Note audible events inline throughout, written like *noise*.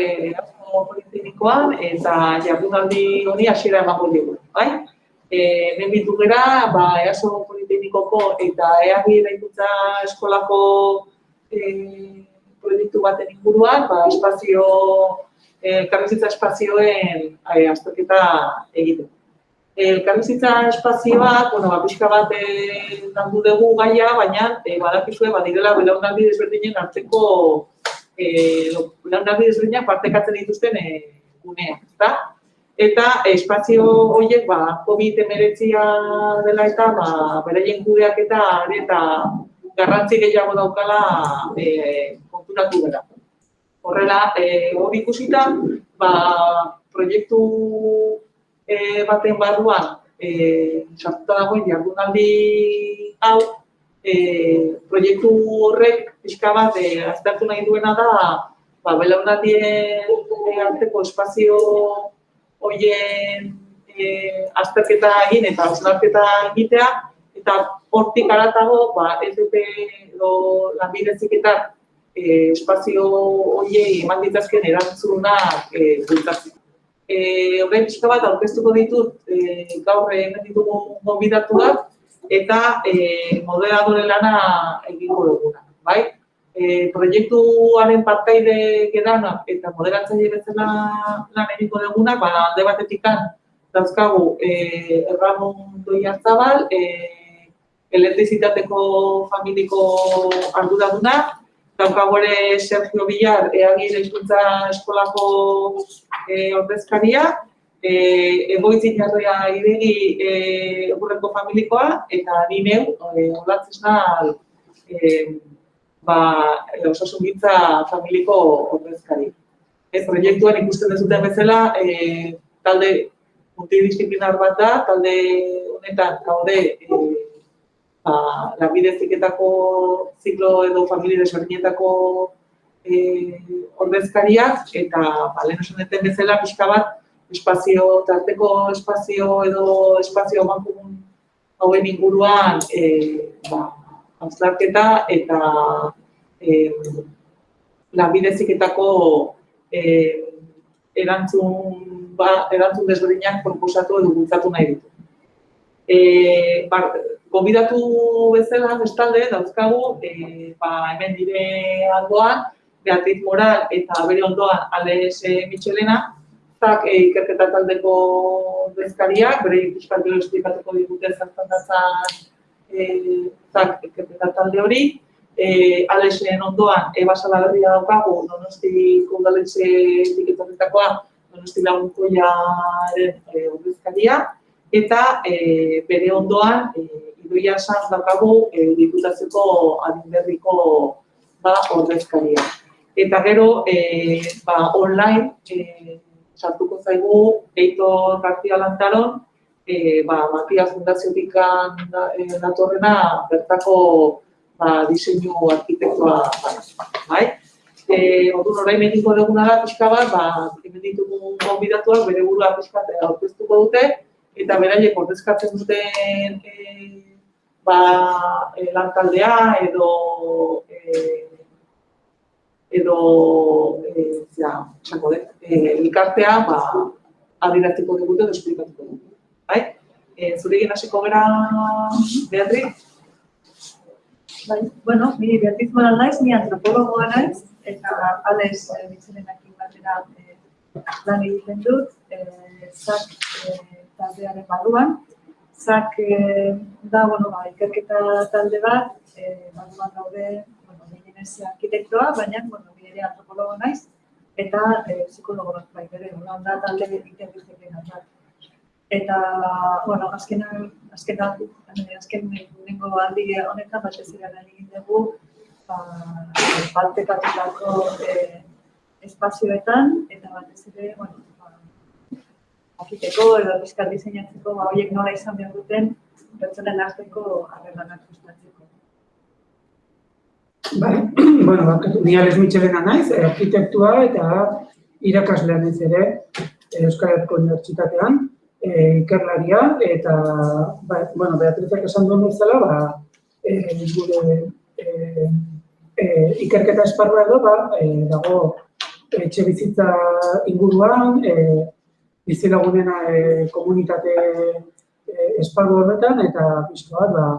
e, politeknikoan eta jardunaldi honi hasiera emango dugu, bai? Eh, bitu gera, ba EASO politeknikoko eta EAGI eraikuntza eskolako eh, proiektu baten inguruan, ba espazio eh espazioen eh, azterketa egiteko elkarrizitza espazioak, bueno, ba, pixka bat eh, landu dugu gaia, baina e, badakizue, badirela belaunaldi desberdinen arteko e, belaunaldi desberdinak partekatzen dituzten e, guneak, ezta? Eta espazio horiek, ba, COVID-19 dela eta, ba, beraien kudeak eta, eta garrantzi gehiago daukala e, konturatu gara. Horrela, e, hori ikusita, ba, proiektu e, baten barruan e, sartuta dagoen jardunaldi hau, e, proiektu horrek pixka bat e, aztertu nahi duena da ba, belaunaldien e, arteko espazio hoien e, azterketa egin eta azterketa egitea, eta hortik aratago, ba, ez dute edo lanbidezik eta e, espazio hoiei eman ditazken erantzunak e, bultatzen eh orain pixka bat aurkeztuko ditut eh gaur hemen ditugu gonbidatuak eta eh moderadore lana egingo duguna, bai? Eh proiektuaren partaide gedana eta moderatzaile bezala lan egingo duguna, ba alde batetikan dauzkagu eh Ramon Doiazabal, eh elektrizitateko familiko arduraduna, daukago ere Sergio Villar, eagir hizkuntza eskolako e, ordezkaria, e, egoitzin jarria idegi e, egurreko familikoa, eta ni neu, e, olatzen e, ba, osasun gitza familiko ordezkari. Ez, proiektuan ikusten dezuten bezala, e, talde multidisciplinar bat da, talde honetan gaude e, ba, lanbideziketako ziklo edo familia desberdinetako e, ordezkariak eta ba, lehen osan bezala pixka bat espazio, tarteko espazio edo espazio mankomun hauen inguruan e, ba, hauslarketa eta e, lanbideziketako e, erantzun, ba, erantzun desberdinak proposatu edo bultzatu nahi ditu. E, bar, Gobidatu bezala, bestalde, dauzkagu, e, ba, hemen dire aldoan, Beatriz Moral eta bere ondoan Alex Michelena, zak e, ikerketa taldeko bezkariak, bere ikuskat gero esplikatuko digute zertan datzan e, zak ikerketa talde hori. E, Alexen ondoan, Eba Salaberria daukagu, donosti kundaletxe etiketorretakoa, donosti lagunkoia e, ordezkaria, eta e, bere ondoan, e, idoia san daukagu e, diputatzeko adinberriko ba, ordezkaria. Eta gero, e, ba, online, e, sartuko zaigu, Eito García Lantaron, e, ba, Matia Fundaziotik datorrena bertako ba, diseinu arkitektua bai. E, Orduan orain mediko duguna da pixka bat, ba, hemen ditugu gonbidatuak bere burua pixka aurkeztuko dute eta beraiek ordezkatzen duten e, ba, e, lantaldea edo e, edo e, ja, txango dut, e, elkartea ba, adiraztiko digute edo esplikatuko dugu. Bai? E, zure egin hasiko gara, Beatriz? Bai, bueno, mi Beatriz Moral naiz, mi antropologoa naiz, eta Alex e, Mitzelenakin batera e, lan egiten dut, e, zak e, taldearen barruan, Zak eh, da, bueno, ba, ikerketa talde bat, eh, bat daude, gehienez arkitektoa, baina, bueno, bide antropologo naiz, eta eh, psikologo bat bai, bere, hola, da talde ikerketek bat. Eta, bueno, azken, azken, azken, azken nengo aldi honetan, bat ez ziren egin dugu, ba, baltekatutako eh, espazioetan, eta bat ez ere, bueno, jakiteko edo bizkar diseinatzeko, ba, horiek nola izan behar duten, pertsonen arteko harremanak sustatzeko. Bai, *clears throat* bueno, bakatu, ni Alex Michelena naiz, arkitektua eta irakaslean ez ere Euskal Herriko Unibertsitatean, e, ikerlaria, eta, ba, bueno, Beatrizak esan duen bezala, ba, e, gure e, e, ikerketa esparrua edo, ba, e, dago etxe bizitza inguruan, e, bizilagunena e, komunitate e, esparru horretan, eta pixko bat, ba,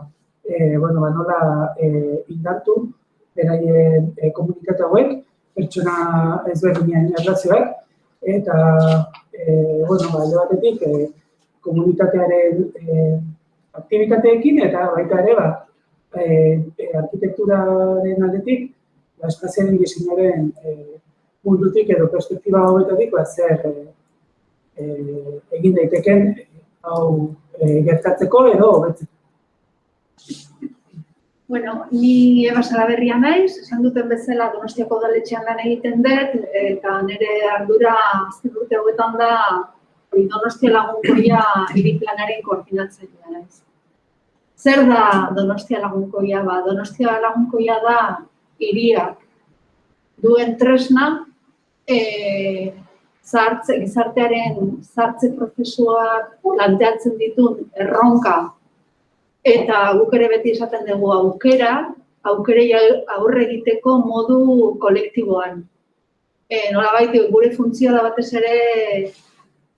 e, bueno, ba, nola e, indartu beraien e, komunitate hauek, pertsona ezberdinen erlazioak, eta, e, bueno, ba, alde batetik, e, komunitatearen e, aktivitateekin, eta baita ere, ba, e, arkitekturaren aldetik, ba, espazialen diseinaren e, mundutik edo perspektiba hauetatik, ba, zer e, e, egin daiteken hau e, gertatzeko edo hobetzeko. Bueno, ni Eba Salaberria naiz, esan duten bezala Donostiako udaletxean lan egiten dut, eta nire ardura azken urte hauetan da Donostia lagunkoia hiri planaren koordinatzailea naiz. Zer da Donostia lagunkoia? Ba, Donostia lagunkoia da hiriak duen tresna e, zartze, gizartearen zartze prozesuak planteatzen ditun erronka Eta guk ere beti esaten dugu aukera, aukerei aurre egiteko modu kolektiboan. E, nola baita, gure funtzioa da batez ere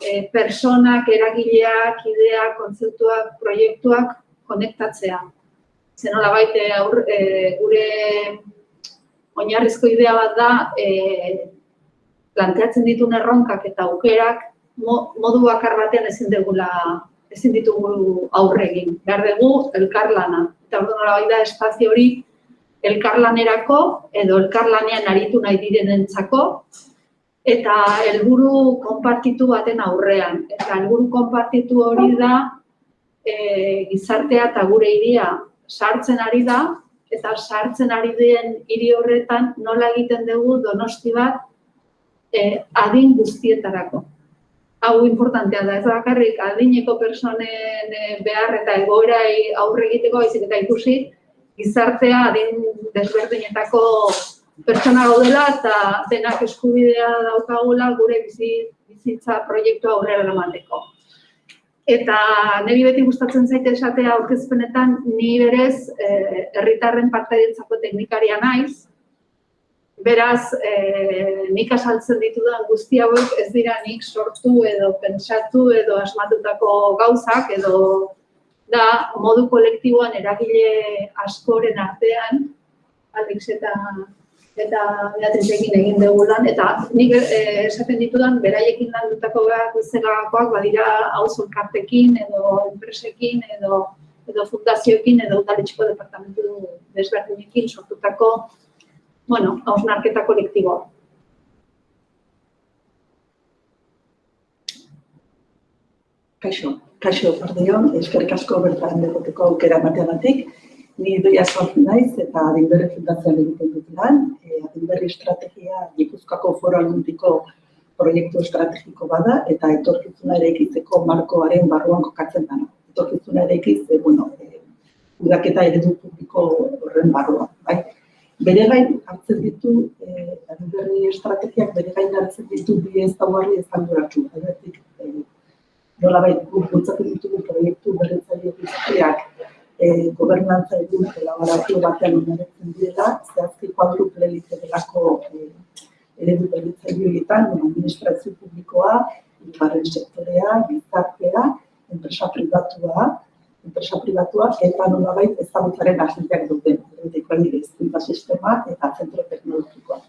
e, personak, eragileak, ideak, kontzeptuak, proiektuak konektatzea. Zer nola baita, aur, e, gure oinarrizko idea bat da e, planteatzen ditun erronkak eta aukerak modu bakar batean ezin degula ezin ditugu aurre egin. Behar dugu elkarlana. Eta ordu nola da espazio hori elkarlanerako edo elkarlanean aritu nahi direnentzako eta helburu konpartitu baten aurrean. Eta helburu konpartitu hori da e, gizartea eta gure iria sartzen ari da eta sartzen ari den hiri horretan nola egiten dugu donosti bat e, adin guztietarako hau importantea da, ez bakarrik adineko personen eh, behar eta egoerai aurre egiteko baizik eta ikusi gizartea adin desberdinetako pertsona gaudela eta denak eskubidea daukagula gure bizi, bizitza proiektua aurrera eramateko. Eta niri beti gustatzen zaite esatea aurkezpenetan ni berez eh, herritarren eh, teknikaria naiz, Beraz, e, nik asaltzen ditudan guzti hauek ez dira nik sortu edo pentsatu edo asmatutako gauzak edo da modu kolektiboan eragile askoren artean Alex eta eta Beatrizekin egin dugu lan, eta nik e, esaten ditudan beraiekin landutako zelakoak badira auzo elkartekin edo enpresekin edo edo fundazioekin edo udaletxeko departamentu desberdinekin sortutako bueno, hausnarketa kolektiboa. Kaixo, kaixo, pardeon, eskerrik asko bertan degoteko aukera mateagatik. Ni doia sortu naiz eta adinberri fundazioan egiten dut lan. E, adinberri estrategia Gipuzkoako foro aldundiko proiektu estrategiko bada eta etorkizuna ere ekitzeko markoaren barruan kokatzen dana. Etorkizuna ere ekiz, e, bueno, e, udaketa eredu publiko horren barruan. Bai? Bere gain hartzen ditu, eh, berri estrategiak bere gain hartzen ditu bi ez daugarri ezan duratxu. Egetik, eh, nola bai, bultzatzen ditugu proiektu berretzaile guztiak eh, gobernantza egun elaborazio batean oinaretzen direla, zehazki kuadruple delako eh, eredu berretzaile horietan, administrazio publikoa, ikarren sektorea, gizartea, enpresa privatua, enpresa privatua, eta nola bai ezagutzaren agenteak duten tekniko hizkuntza sistema eta zentro teknologikoa.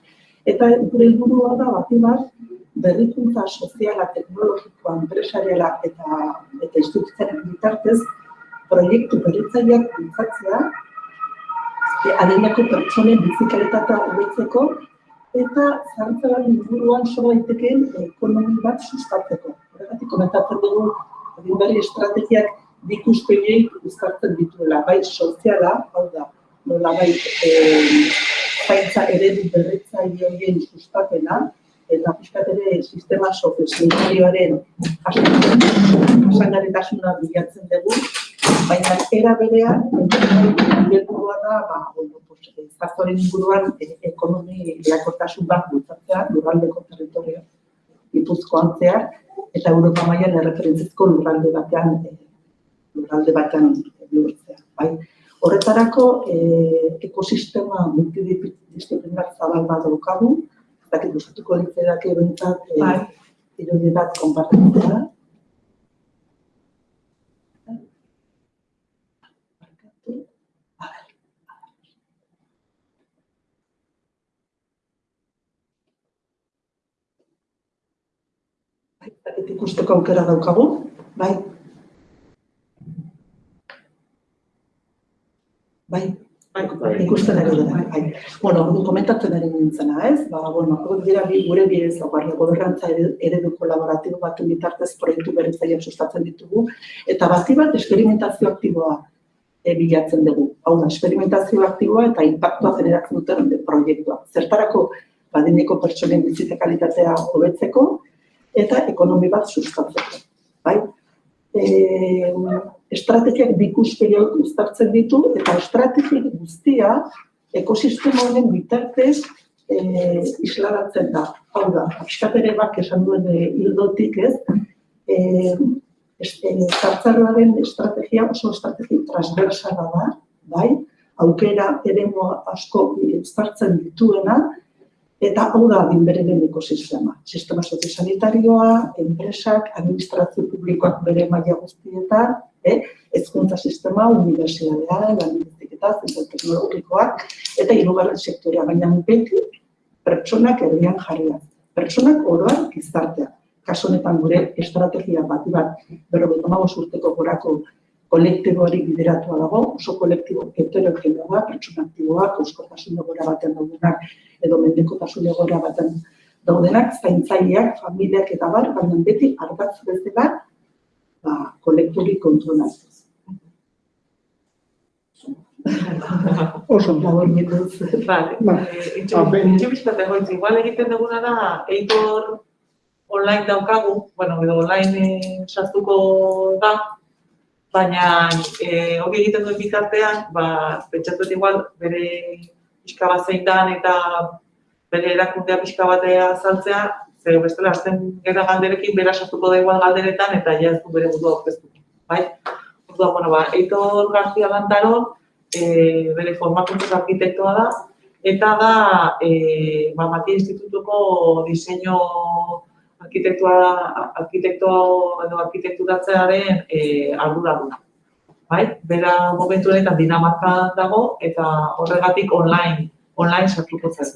Eta gure helburua da bati bat berrikuntza soziala, teknologikoa, enpresariala eta eta instituzioaren bitartez proiektu berritzaileak bultzatzea e, adinako pertsonen bizikalitatea hobetzeko eta zartzaren inguruan so daitekeen ekonomi bat sustatzeko. Horregatik komentatzen dugu adinberri estrategiak dikuspegiei uzkartzen dituela, bai soziala, hau da, nola bai, e, zaintza eredu berretzaile horien sustapena, eta pixkat ere sistema sozio-sanitarioaren jasangarritasuna bilatzen dugu, baina era berean, helburua da, ba, bueno, pues, inguruan e, ekonomi lehakortasun bat bultzatzea, lurraldeko territorio ipuzkoan zehar, eta Europa mailan erreferentzizko lurralde batean, lurralde batean lurtzea. Bai? Horretarako, e, ekosistema multidisciplinar zabal bat daukagu, dakit gustatuko litzaidake behintzat eh, Bai. irudi bat konpartitzea. Bai, ikusteko aukera daukagu, bai. Bai, Bai, ikusten ari dira, bai. Bueno, komentatzen ari nintzena, ez? Ba, bueno, hor dira bi gure bi ez dagoarri gobernantza eredu- kolaboratibo baten bitartez proiektu berritzaileak sustatzen ditugu eta bati bat esperimentazio aktiboa e, bilatzen dugu. Hau da, esperimentazio aktiboa eta inpaktua generatzen duten proiektua. Zertarako badineko pertsonen bizitza kalitatea hobetzeko eta ekonomi bat sustatzeko. Bai? E, estrategiak bi ikuspegi uztartzen ditu eta estrategia guztia ekosistema honen bitartez e, isladatzen da. Hau da, pixkat ere bak esan duen e, hildotik ez, e, es- e, zartzaroaren estrategia oso estrategia transversala da, bai, aukera eremu asko uztartzen dituena, eta hau da dinberenen ekosistema. Sistema soziosanitarioa, enpresak, administrazio publikoak bere maila guztietan, eh? hezkuntza sistema, unibertsitatea, lanbideziketa, zentro teknologikoak, eta hirugarren sektorea, baina beti pertsonak erdian jarria. Pertsonak oroan gizartea. Kasu honetan gure estrategia bat bat berrogeita hamabost urteko gorako kolektiboari bideratua dago, oso kolektibo heterogeneoa, pertsona aktiboak, euskotasun egoera batean daudenak, edo mendekotasun egoera batean daudenak, zaintzaileak, familiak eta bar, baina beti ardatz bezala, ba, kolektori kontuan hartuz. Oso ondo. Vale, Ba. itxu, ben- itxu bizkat egoitz, igual egiten duguna da, eitor online daukagu, bueno, edo online eh, sartuko da, baina eh, hori egiten duen bitartean, ba, pentsatut igual bere pixka bat zein dan eta bere erakundea pixka batea azaltzea, ze bestela azten gara galderekin bera sartuko da igual galderetan eta ja ez du bere burua aurkeztuko, bai? Orduan, bueno, ba, Eitor García Lantaron, e, bere formakuntza arkitektoa da, eta da e, ba, Matia Institutuko diseinu arkitektua, arkitektoa edo arkitekturatzearen e, arduraduna. Bai? Bera momentu honetan Dinamarka dago eta horregatik online, online sartuko zen.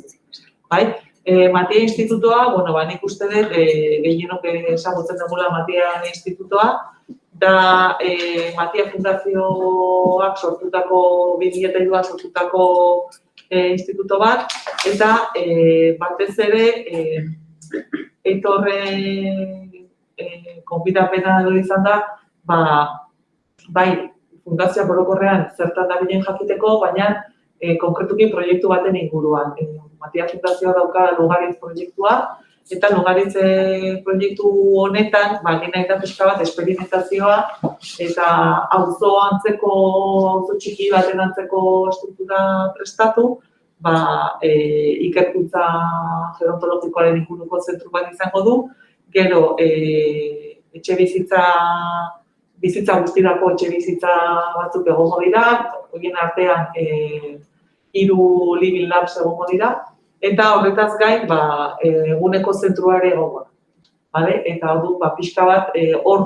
Bai? E, Matia Institutoa, bueno, ba, nik uste dut, e, gehienok ezagutzen dugula Matia Institutoa, da e, Matia Fundazioak sortutako, 2002 sortutako e, instituto bat, eta e, batez ere, e, eitorre e, konbidapena edo izan da, ba, bai, fundazioa borokorrean zertan dabilen jakiteko, baina e, konkretuki proiektu baten inguruan. E, Matia Fundazioa dauka Lugaritz proiektua, eta Lugaritz e, proiektu honetan, ba, egin nahi da pixka bat esperimentazioa, eta auzo antzeko, auzo txiki baten antzeko estruktura prestatu, ba, e, ikerkuntza gerontologikoaren inguruko zentru bat izango du, gero e, etxe bizitza, bizitza guztirako etxe bizitza batzuk egongo dira, horien artean e, hiru living labs egongo dira, eta horretaz gain, ba, e, eguneko zentruare egongo da. Vale? Eta orduan, ba, pixka bat, e, hor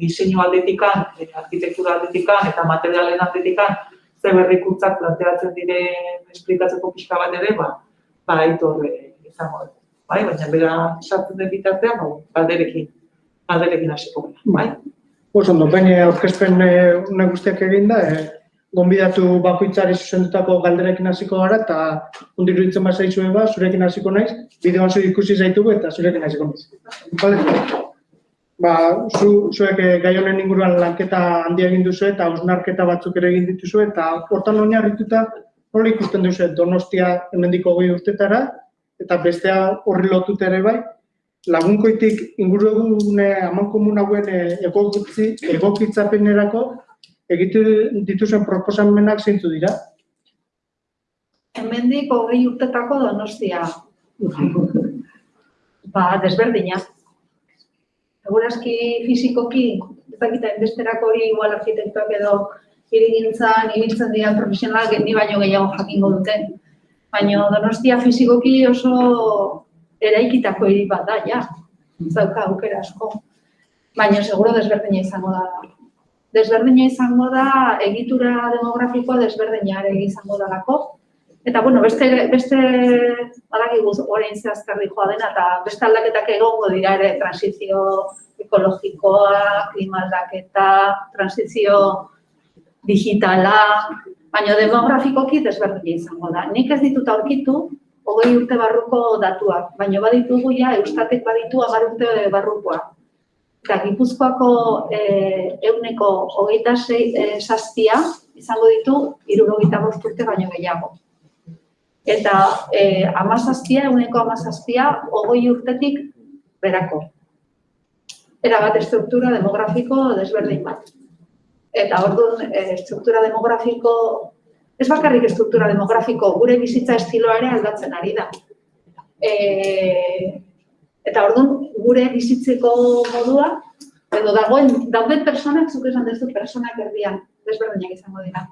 diseinu aldetikan, e, arkitektura aldetikan eta materialen aldetikan, ze berrikuntzak planteatzen diren esplikatzeko pixka bat ere, ba, ba, aitor e, izango da. Bai, baina bera sartzen den bitartean, ba, galderekin, galderekin hasiko gara, bai? Oso ondo, baina aurkezpen une guztiak eginda, eh, gonbidatu bakoitzari zuzendutako galderekin hasiko gara, eta ondo iruditzen bat zaizue ba, zurekin hasiko naiz, bideoan zu ikusi zaitugu eta zurekin hasiko naiz. Vale? Ba, zu, zuek eh, gai honen inguruan lanketa handia egin duzu eta hausnarketa batzuk ere egin dituzu eta hortan oinarrituta nola ikusten duzu Donostia hemendiko goi urtetara eta bestea horri lotuta ere bai, lagunkoitik ingurugune amankomun hauen eh, egokitzapenerako egitu dituzen proposamenak zeintzu dira. Hemendik hogei urtetako donostia. Ba, desberdina. Segurazki fizikoki, ez dakita inbesterako hori igual arkitektuak edo hirigintzan ibiltzen diren profesionalak ni baino gehiago jakingo dute. Baina donostia fizikoki oso eraikitako hiri bat da, ja. Ez dauka aukera asko. Baina seguro desberdina izango da. Desberdina izango da, egitura demografikoa desberdina ere izango dalako. Eta, bueno, beste, beste badakigu orain zehazkarri joa dena, eta beste aldaketak egongo dira ere transizio ekologikoa, klima aldaketa, transizio digitala, baina demografikoki desberdina izango da. Nik ez ditut aurkitu, hogei urte barruko datuak, baina baditugu ja, eustatek baditu agar urte barrukoa. Eta Gipuzkoako eh, euneko hogeita sei eh, zazpia izango ditu irurogeita bost urte baino gehiago. Eta eh, amazazpia, euneko amazazpia, hogei urtetik berako. Era bat estruktura demografiko desberdin bat. Eta orduan, eh, estruktura demografiko, ez bakarrik estruktura demografiko, gure bizitza estiloa ere aldatzen ari da. E, eta orduan, gure bizitzeko modua, edo dagoen, dauden personak, zuk esan dezu, personak erdian, desberdinak izango dira.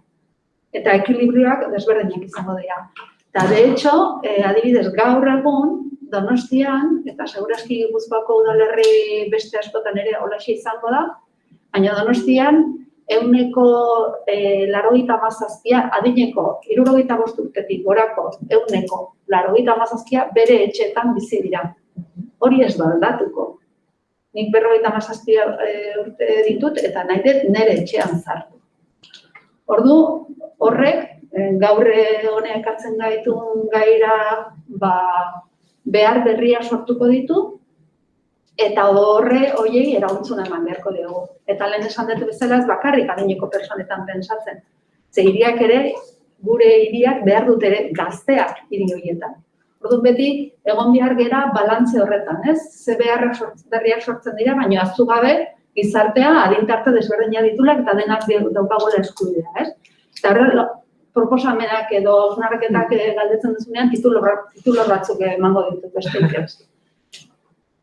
Eta ekilibrioak desberdinak izango dira. Eta, de hecho, eh, adibidez, gaur egun, Donostian, eta segurazki Gipuzkoako udalerri beste askotan ere holaxe izango da, baina Donostian, euneko e, larogeita mazazpia, adineko, irurogeita bost urtetik gorako, euneko larogeita mazazpia, bere etxeetan bizi dira. Hori ez da. Nik berrogeita mazazpia e, urte ditut, eta nahi dut nire etxean zartu. Ordu, horrek, e, gaur honek ekartzen gaitun gaira, ba, behar berria sortuko ditu, eta horre hoiei erauntzuna eman beharko diogu. Eta lehen esan dut bezala ez bakarrik adineko personetan pentsatzen. Ze hiriak ere, gure hiriak behar dut ere gazteak hiri horietan. Orduan beti, egon behar gera balantze horretan, ez? Ze beharrak sortzen, berriak sortzen dira, baina azu gabe, gizartea adintarte desberdina ditulak eta denak daukagoela eskubidea, ez? Eta horre, proposamenak edo osnarketak galdetzen duzunean titulo, titulo batzuk emango ditut beste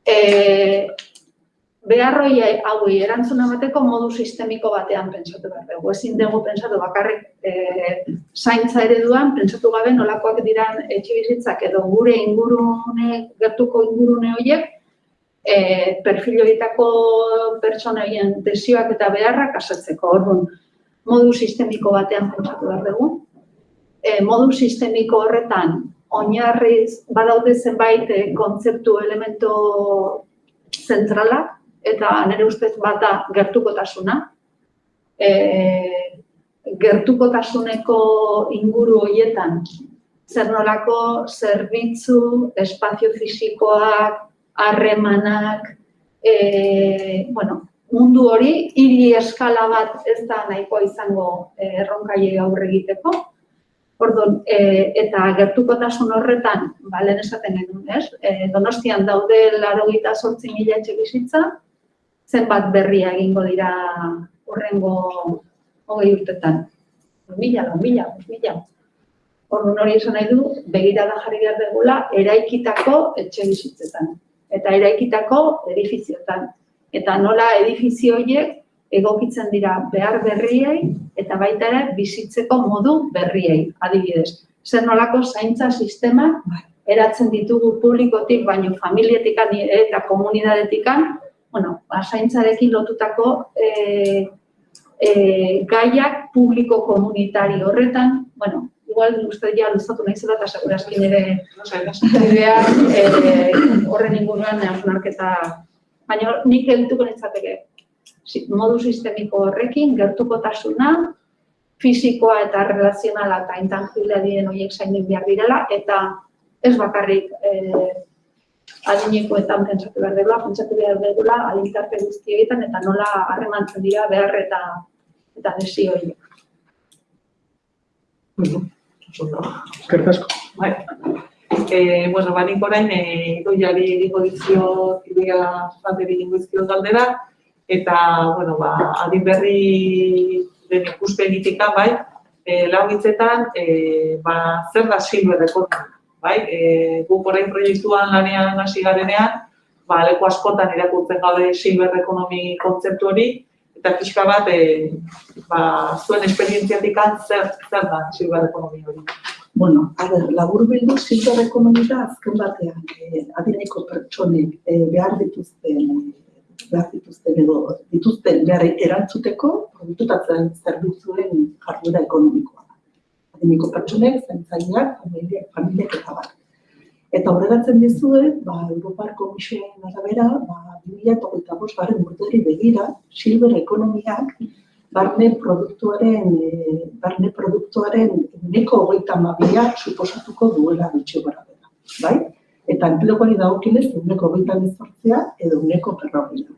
E, *laughs* beharroi hauei erantzuna emateko modu sistemiko batean pentsatu behar dugu. Ezin dugu pentsatu bakarrik e, zaintza ereduan, pentsatu gabe nolakoak diran etxe bizitzak edo gure ingurune, gertuko ingurune horiek, e, perfil horietako pertsona horien desioak eta beharrak asetzeko. Orduan, modu sistemiko batean pentsatu behar dugu. E, modu sistemiko horretan oinarriz badaude zenbait eh, kontzeptu elemento zentralak eta nire ustez bata gertukotasuna. E, gertukotasuneko inguru horietan zer nolako zerbitzu, espazio fisikoak, harremanak, e, bueno, mundu hori hiri eskala bat ez da nahikoa izango erronkaile aurre egiteko. Orduan, e, eta gertukotasun horretan, ba, lehen esaten genuen, ez? E, donostian daude laro gita sortzi mila etxe bizitza, zenbat berria egingo dira horrengo hogei urtetan. Mila, lau, mila, mila. Orduan hori esan nahi du, begira da jarri behar degula, eraikitako etxe bizitzetan. Eta eraikitako edifiziotan. Eta nola edifizio horiek egokitzen dira behar berriei eta baita ere bizitzeko modu berriei, adibidez. Zer nolako zaintza sistema eratzen ditugu publikotik, baino familietik eta komunidadetik, bueno, ba, zaintzarekin lotutako e, e, gaiak publiko komunitari horretan, bueno, igual uste ja luzatu nahi zela eta segurazkin ere idea e, horren inguruan hausnarketa, baina nik edituko nintzateke, modu sistemiko horrekin, gertukotasuna, fisikoa eta relazionala eta intangiblea diren horiek zainin behar direla, eta ez bakarrik eh, adinekoetan pentsatu behar dela, pentsatu behar dela adintarte guzti egiten eta nola harremantzen dira behar eta eta desio horiek. Eskerrik asko. Bai. Eh, bueno, banik orain, eh, doiari egingo dizio, idea fanteri egingo dizio galdera, eta, bueno, ba, adin berri den ikuspegitik bai, e, lau hitzetan, e, ba, zer da silver economy, bai? E, guk orain proiektuan lanean hasi garenean, ba, leku askotan irakurtzen gaude silver economy kontzeptu hori, eta pixka bat, e, ba, zuen esperientziatik zer, zer da silver economy hori. Bueno, a ber, labur bildu silver ekonomia azken batean, eh, adineko pertsonek eh, behar dituzten, eh, behar dituzten edo dituzten behar erantzuteko produktutatzen zerbitzuen jarduera ekonomikoa. Adineko pertsonek, zentzaileak, familiak, familiak eta bat. Eta horregatzen dizuet, ba, Europar Komisioen arabera, ba, 2008 garen urteri begira, silver ekonomiak barne produktuaren, e, barne produktuaren uneko hogeita mabia suposatuko duela bitxo gara dela. Bai? Eta enpleguari dagokinez uneko hogeita bizortzea edo uneko perrogila.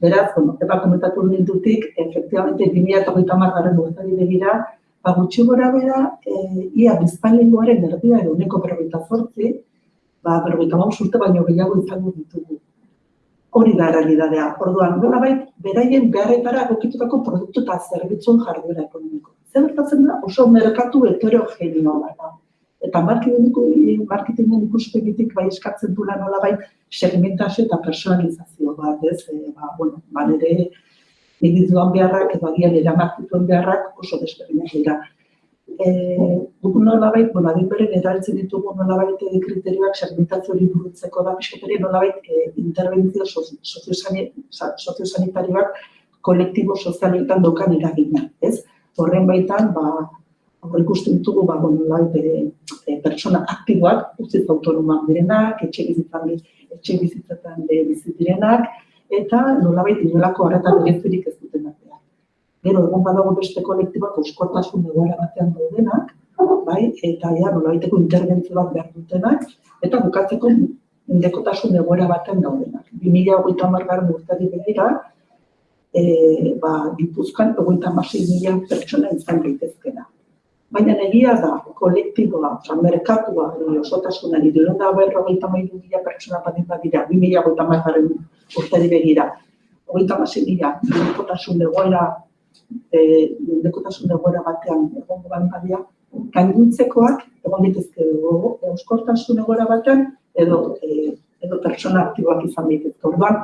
Beraz, bueno, eba komentatu nindutik, efektibamente 2008 garen urteri begira, ba, gutxi gora bera, e, ia bizpainengoaren erdia edo uneko berrogeita zortzi, ba, berrogeita maus urte baino gehiago izango ditugu. Hori da realidadea. Orduan, nola bait, beraien beharretara egokitutako produktu eta zerbitzuen jarduera ekonomiko. Zer gertatzen da oso merkatu heterogeneo da. Eta marketingeko ikuspegitik bai eskatzen duela nola bai segmentazio eta personalizazio bat, ez? E, ba, bueno, ba, nire individuan beharrak edo agian eramartituen beharrak oso desberdinak dira. Eh, guk nolabait, bueno, adinberen eraltzen ditugu nolabait eh, kriterioak segmentazio hori burutzeko da, pisketari nolabait eh, interbentzio soziosanitarioak kolektibo sozialetan dokan eragina, ez? Horren baitan, ba, hor ikusten ditugu, ba, bueno, nolabait, e, e, pertsona aktiboak, uzit autonomak direnak, etxe bizitzan, etxe bizitzetan e, bizit direnak, eta nolabait inolako harreta berezirik ez duten artean. Gero, egon badago beste kolektibak euskortasun egoera batean daudenak, bai, eta ja, nolabaiteko interbentzio bat behar dutenak, eta bukatzeko indekotasun egoera batean daudenak. 2008 margaren urtari begira, e, ba, Gipuzkoan egoita masei mila pertsona izan daitezkena. Baina egia da, kolektiboa, oza, merkatua, edo osotasunari, diren da berrogeita mailu mila pertsona badin badira, 2008 margaren urtari begira. Hogeita masi mila, nekotasun egoera, e, nekotasun egoera batean egongo ban badia, gainduntzekoak egon ditezke euskortasun egoera batean, edo, e, edo pertsona aktiboak izan ditezke. Orduan,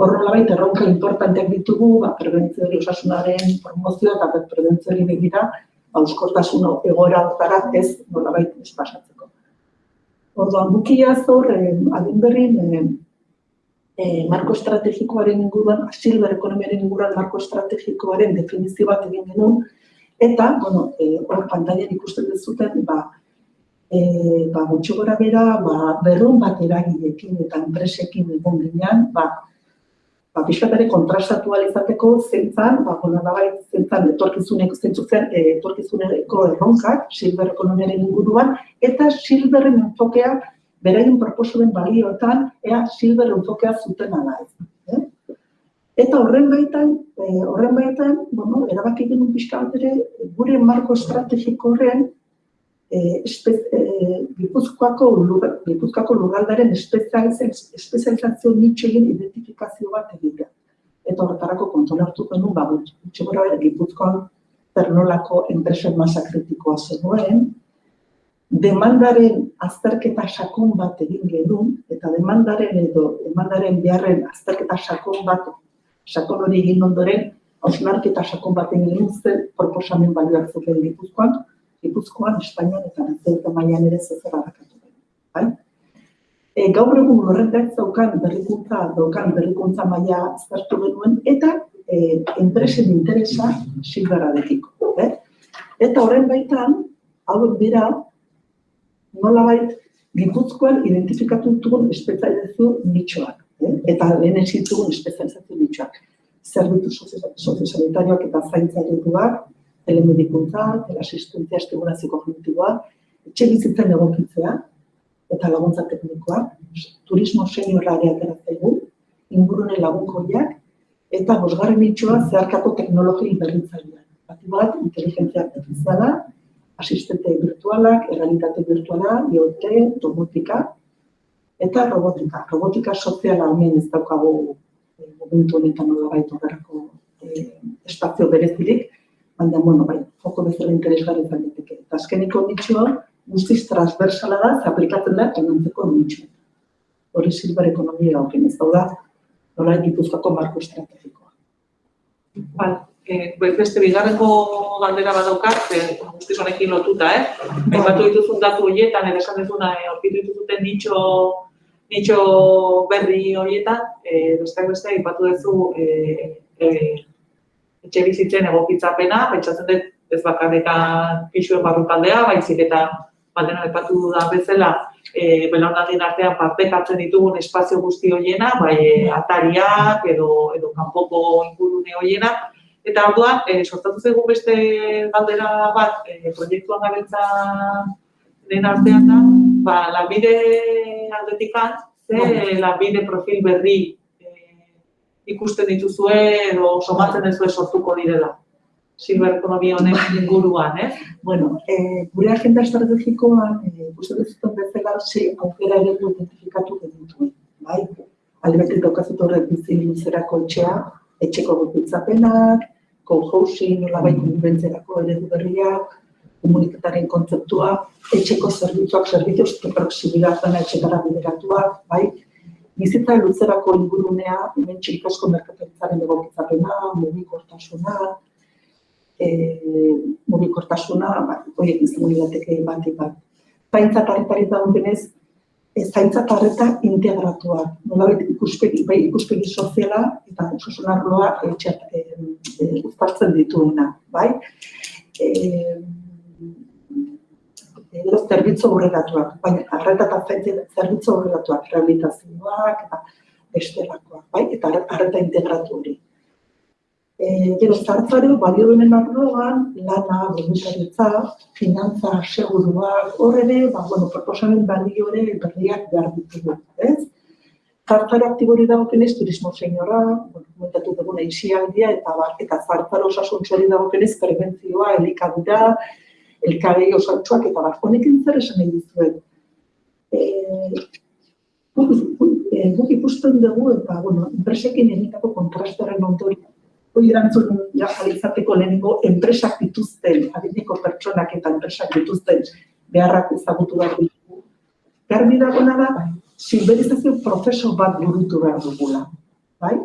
horrela baita erronka importanteak ditugu, ba, prebentzio hori osasunaren promozioa eta prebentzio hori begira, euskortasun egoera hortara ez nola baita ez pasatzeko. Orduan, bukia zor, eh, adin berrin, eh, eh, marko estrategikoaren inguruan, silver ekonomiaren inguruan marko estrategikoaren definizio bat egin genuen, eta, bueno, eh, hor pantailan ikusten dezuten, ba, eh, ba, gutxo gora bera, ba, berrun bat eragilekin eta enpresekin egon ginean, ba, ba, pixkatare kontrastatu izateko zentzan, ba, bueno, da bai, zentzan etorkizuneko, zentzu zen, eh, etorkizuneko erronkak, silver ekonomiaren inguruan, eta silverren enfokea beraien proposoen balioetan, ea silber enfokea zuten ala ez. Eh? Eta horren baitan, eh, horren baitan, bueno, erabaki genuen pixka gure marko estrategiko horren, eh, espe, eh, Gipuzkoako, lur, Gipuzkoako lurraldaren espezializazio nitxoien identifikazio bat egitea. Eta horretarako kontrol hartu genuen, ba, gutxi gora Gipuzkoan pernolako enpresen masa kritikoa zenuen, demandaren azterketa sakon bat egin genuen, eta demandaren edo demandaren beharren azterketa sakon bat, sakon hori egin ondoren, hausnarketa sakon bat egin genuen zen proposamen balioak zuten Gipuzkoan, Gipuzkoan, Espainian eta Nazioeta mailan ere zezer harrakatu bai? E, gaur egun horretak daukan berrikuntza, daukan berrikuntza maila aztertu genuen, eta e, enpresen interesa silbara dekiko. Eh? Eta horren baitan, hauek dira, nolabait Gipuzkoan identifikatu ditugun espezializazio nitxoak, eh? eta lehen ditugun espezializazio nitxoak. Zerbitu soziosanitarioak eta zaintza ereduak, telemedikuntza, teleasistentzia estimulazio kognitiboa, etxe bizitzen egokitzea eta laguntza teknikoa, turismo seniorra ere ateratzaigu, ingurune lagunkoiak, eta bosgarren nitxoa zeharkako teknologi berritzaileak. Bati bat, inteligentzia artifiziala, asistente virtualak, errealitate virtuala, IoT, domotika, eta robotika. Robotika soziala hemen ez daukagu e, momentu honetan nola horrelako e, espazio berezirik, baina, bueno, bai, joko bezala interesgarri izan diteke. Eta azkeniko nitxoa, guztiz transversala da, ze aplikatzen da, tonantzeko nitxoa. Hori silber ekonomia gauken ez dauda, nola egituzkako marko estrategikoa. Bale, eh, beste bigarreko galdera bat daukat, ze guztiz honekin lotuta, eh? Aipatu dituzun datu horietan, edo esan duzuna, eh, aurkitu dituzuten nitxo, nitxo berri horietan, eh, besteak beste, aipatu duzu eh, eh, etxe bizitzen egokitzapena, pentsatzen dut ez bakarrekan pixuen barrukaldea, baizik eta badena aipatu da bezala, e, belaunaldien artean partekatzen ditugun espazio guzti horiena, bai e, atariak edo, edo kanpoko ingurune horienak, Eta orduan, e, sortatu zaigu beste galdera bat e, proiektuan gabiltza den artean da, ba, lanbide aldetikan, ze lanbide profil berri ikusten dituzue edo somatzen ez sortuko direla. Silver ekonomia honen inguruan, eh? Bueno, eh, gure agenda estrategikoan, eh, uste dut bezala, ze aukera ere identifikatu genituen, bai? Albetik daukazut horrek bizi luzerako etxea, etxeko gutitzapenak, co-housing, nolabait konbibentzerako eredu berriak, komunikataren kontzeptua, etxeko zerbitzuak, zerbitzuz proximidad dena etxetara bideratuak, bai? Bizitza luzerako ingurunea, hemen txilikasko merkataritzaren egokitzapena, mugikortasuna, e, mugikortasuna, bai, horiek izango lirateke bat, bat. Zaintza tarretari denez, ez zaintza tarreta integratuak. Nolabait ikuspegi, bai ikuspegi soziala eta osasun arloa etxeat e, e, uztartzen dituena, bai? Eh, edo zerbitzu horregatuak, baina arreta eta zerbitzu horregatuak, rehabilitazioak eta bestelakoak, bai? Eta arreta integratu hori. Eh, gero zartzare balio denen arloan, lana, voluntaritza, finantza, seguruak, hor ere, ba, bueno, proposamen balio ere berriak behar ditugu, ez? Zartzare aktibori dago kenez, turismo seniora, bueno, komentatu duguna isialdia, eta bar, eta zartzare osasuntxori dago kenez, prebentzioa, elikadura, elkarei osantxoak, eta bar, honekin zer esan nahi dizuet. Eh, guk ikusten dugu, eta, bueno, enpresekin egitako kontrastaren ondorik hori erantzun ja, izateko lehenengo enpresak dituzten, adineko pertsonak eta enpresak dituzten beharrak ezagutu behar ditugu. Garbi dagona da, silberizazio prozeso bat burutu behar dugula. Bai?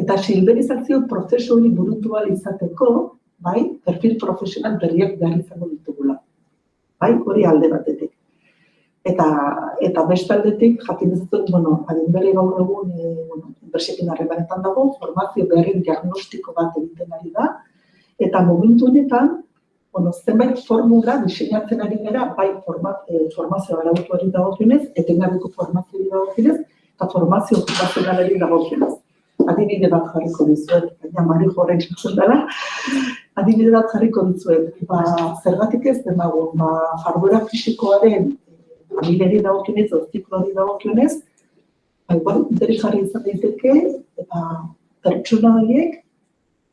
Eta silberizazio prozeso hori burutu izateko, bai, perfil profesional berriak behar izango ditugula. Bai, hori alde batetik. Eta, eta beste aldetik, jakin ez dut, bueno, adin berri gaur egun, e, bueno, enpresekin harremanetan dago, formazio beharrin diagnostiko bat egiten ari da, eta momentu honetan, bueno, zenbait formula diseinatzen ari gara, bai format, e, formazio arautu ari dagokionez, etengabeko formazio dagokionez, eta formazio okupazionalari dagokionez. Adibide bat jarriko dizuet, baina mari jorren txatzen dela, adibide bat jarriko dizuet, ba, zergatik ez demago, ba, jarduera fisikoaren familiari dagokionez, o zikloari dagokionez, ba, igual, interesgarri izan daiteke, eta pertsona horiek,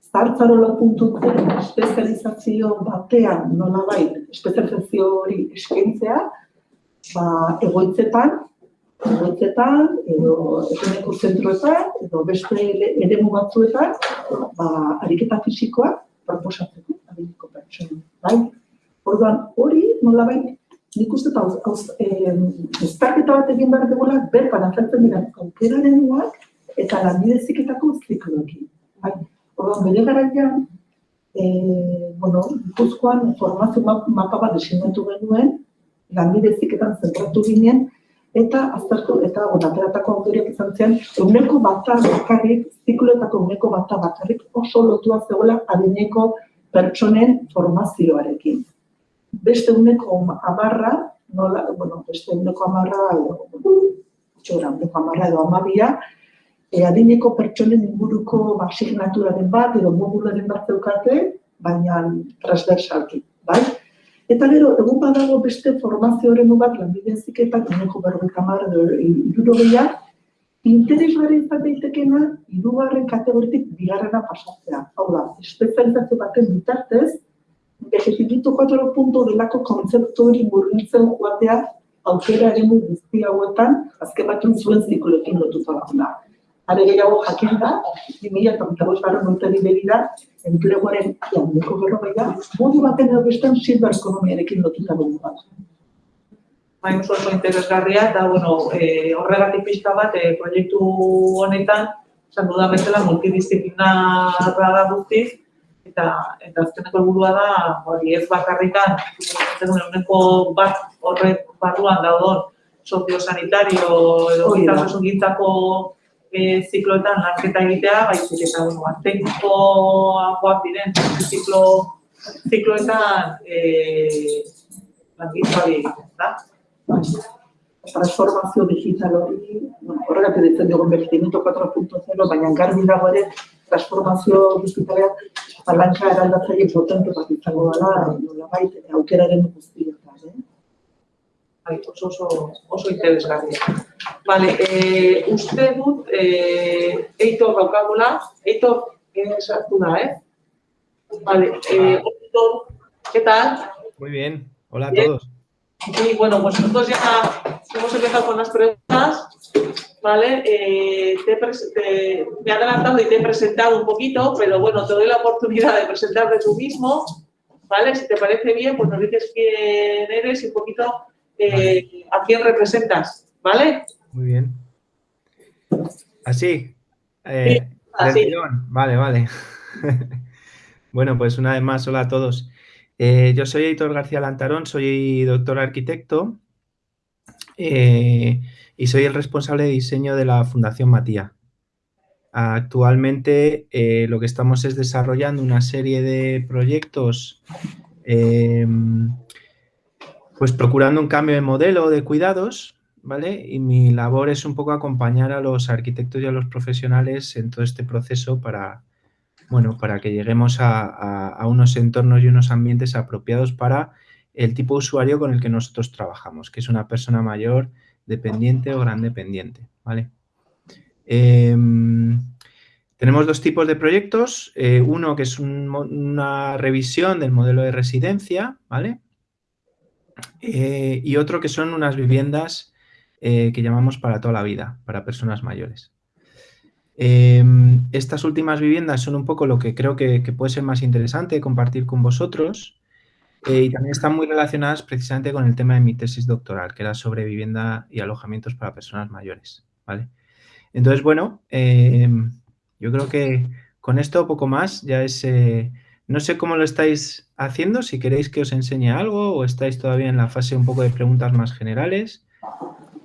zartzarola puntuten espezializazio batean, nola espezializazio hori eskaintzea, ba, egoitzetan, egoitzetan, edo ekoneko zentroetan, edo beste eremu batzuetan, ba, ariketa fisikoa proposatzeko, adineko pertsona. Bai? Orduan, hori, nola bai, nik uste eta uztarketa bat egin behar dugula, berpan azaltzen dira aukeraren duak eta lanbide ziketako zikloekin. Bai, Orduan, bere garaian, e, bueno, ikuzkoan formazio mapa bat desinatu genuen, lanbide ziketan zentratu ginen, eta aztertu, eta ateratako autoriak izan zen, eguneko bata bakarrik, zikloetako eguneko bata bakarrik oso lotua zegoela adineko pertsonen formazioarekin beste uneko amarra, nola, bueno, beste uneko amarra, txora, uneko amarra edo amabia, e, adineko pertsonen inguruko basignaturaren bat edo modularen bat zeukate, baina transversalki, bai? Eta gero, egun badago beste formazioaren bat, lanbide ziketak, uneko berrogeita amarra edo iruro gehiak, interesgarri izan daitekena, irugarren kategoritik bigarrena pasatzea. Hau da, espezializazio baten bitartez, Egipito 4 punto delako kontzeptu hori murgiltzen joatea aukera ere guzti hauetan, azken batun zuen zikulekin lotuta da. Are gehiago jakin da, 2008 garren urteri begira, enpleguaren jandeko berrogeia, modu baten edo bestean silver ekonomiarekin lotuta dugu bat. Bai, oso oso interesgarria, eta bueno, e, horregatik pixka bat, e, proiektu honetan, esan dudan bezala, multidisciplinarra da guztiz, eta, eta azkeneko helburua da, hori ez bakarrikan, uneko bat horrek barruan daudon soziosanitario edo gintzako e, zikloetan lanketa egitea, baizik eta, bueno, atenkoagoak diren ziklo, zikloetan e, hori egiten, da? transformazio digital hori, bueno, horregatik ditzen dugu investimento 4.0, baina garbi dago ere transformazio digitalean palanka eraldatzaile potente bat izango dela, nolabait aukeraren guztietan, eh? Bai, oso, oso, oso interesgarria. Vale, eh, uste dut, eh, Eitor daukagula, Eitor, eh, sartu da, eh? Vale, eh, Eitor, ¿qué tal? Muy bien, hola a Bien. todos. Sí, bueno, pues nosotros ya hemos empezado con las preguntas, ¿vale? Eh, te- me he adelantado y te he presentado un poquito, pero bueno, te doy la oportunidad de presentarte tú mismo, ¿vale? Si te parece bien, pues nos dices quién eres y un poquito eh, a quién representas, ¿vale? Muy bien. ¿Así? Eh, del Así. Vale, vale. *laughs* bueno, pues una vez más, hola a todos. Eh, yo soy Heitor García Lantarón, soy doctor arquitecto eh, y soy el responsable de diseño de la Fundación Matía. Actualmente eh, lo que estamos es desarrollando una serie de proyectos pues procurando un cambio de modelo de cuidados, ¿vale? Y mi labor es un poco acompañar a los arquitectos y a los profesionales en todo este proceso para, bueno, para que lleguemos a, unos entornos y unos ambientes apropiados para el tipo de usuario con el que nosotros trabajamos, que es una persona mayor, dependiente o gran dependiente, ¿vale? Em, tenemos dos tipos de proyectos, eh, uno que es una revisión del modelo de residencia, ¿vale? Eh, y otro que son unas viviendas eh, que llamamos para toda la vida, para personas mayores. Eh, estas últimas viviendas son un poco lo que creo que, que puede ser más interesante compartir con vosotros eh, y también están muy relacionadas precisamente con el tema de mi tesis doctoral, que era sobre vivienda y alojamientos para personas mayores. ¿vale? Entonces, bueno, eh, yo creo que con esto poco más ya es... no sé cómo lo estáis haciendo, si queréis que os enseñe algo o estáis todavía en la fase un poco de preguntas más generales.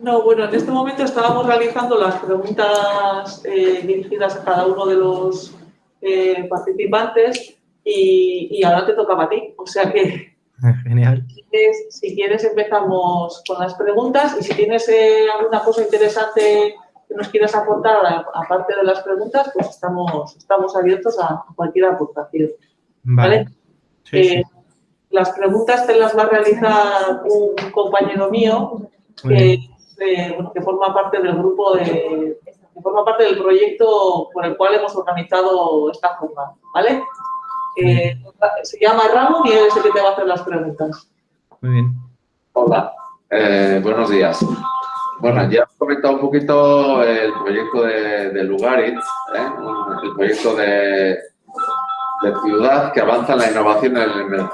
No, bueno, en este momento estábamos realizando las preguntas eh, dirigidas a cada uno de los eh, participantes y, y ahora te tocaba a ti. O sea que Genial. si quieres, si quieres empezamos con las preguntas y si tienes eh, alguna cosa interesante que nos quieras aportar aparte de las preguntas, pues estamos, estamos abiertos a cualquier aportación. Vale. Sí, Eh, sí. Las preguntas te las va a realizar un compañero mío que, eh, bueno, que forma parte del grupo de, que forma parte del proyecto por el cual hemos organizado esta jornada, ¿vale? Eh, se llama Ramón y él es el que te va a hacer las preguntas. Muy bien. Hola, eh, buenos días. Bueno, ya has comentado un poquito el proyecto de, de Lugarit, ¿eh? El proyecto de, de ciudad que avanza en la innovación en el enve-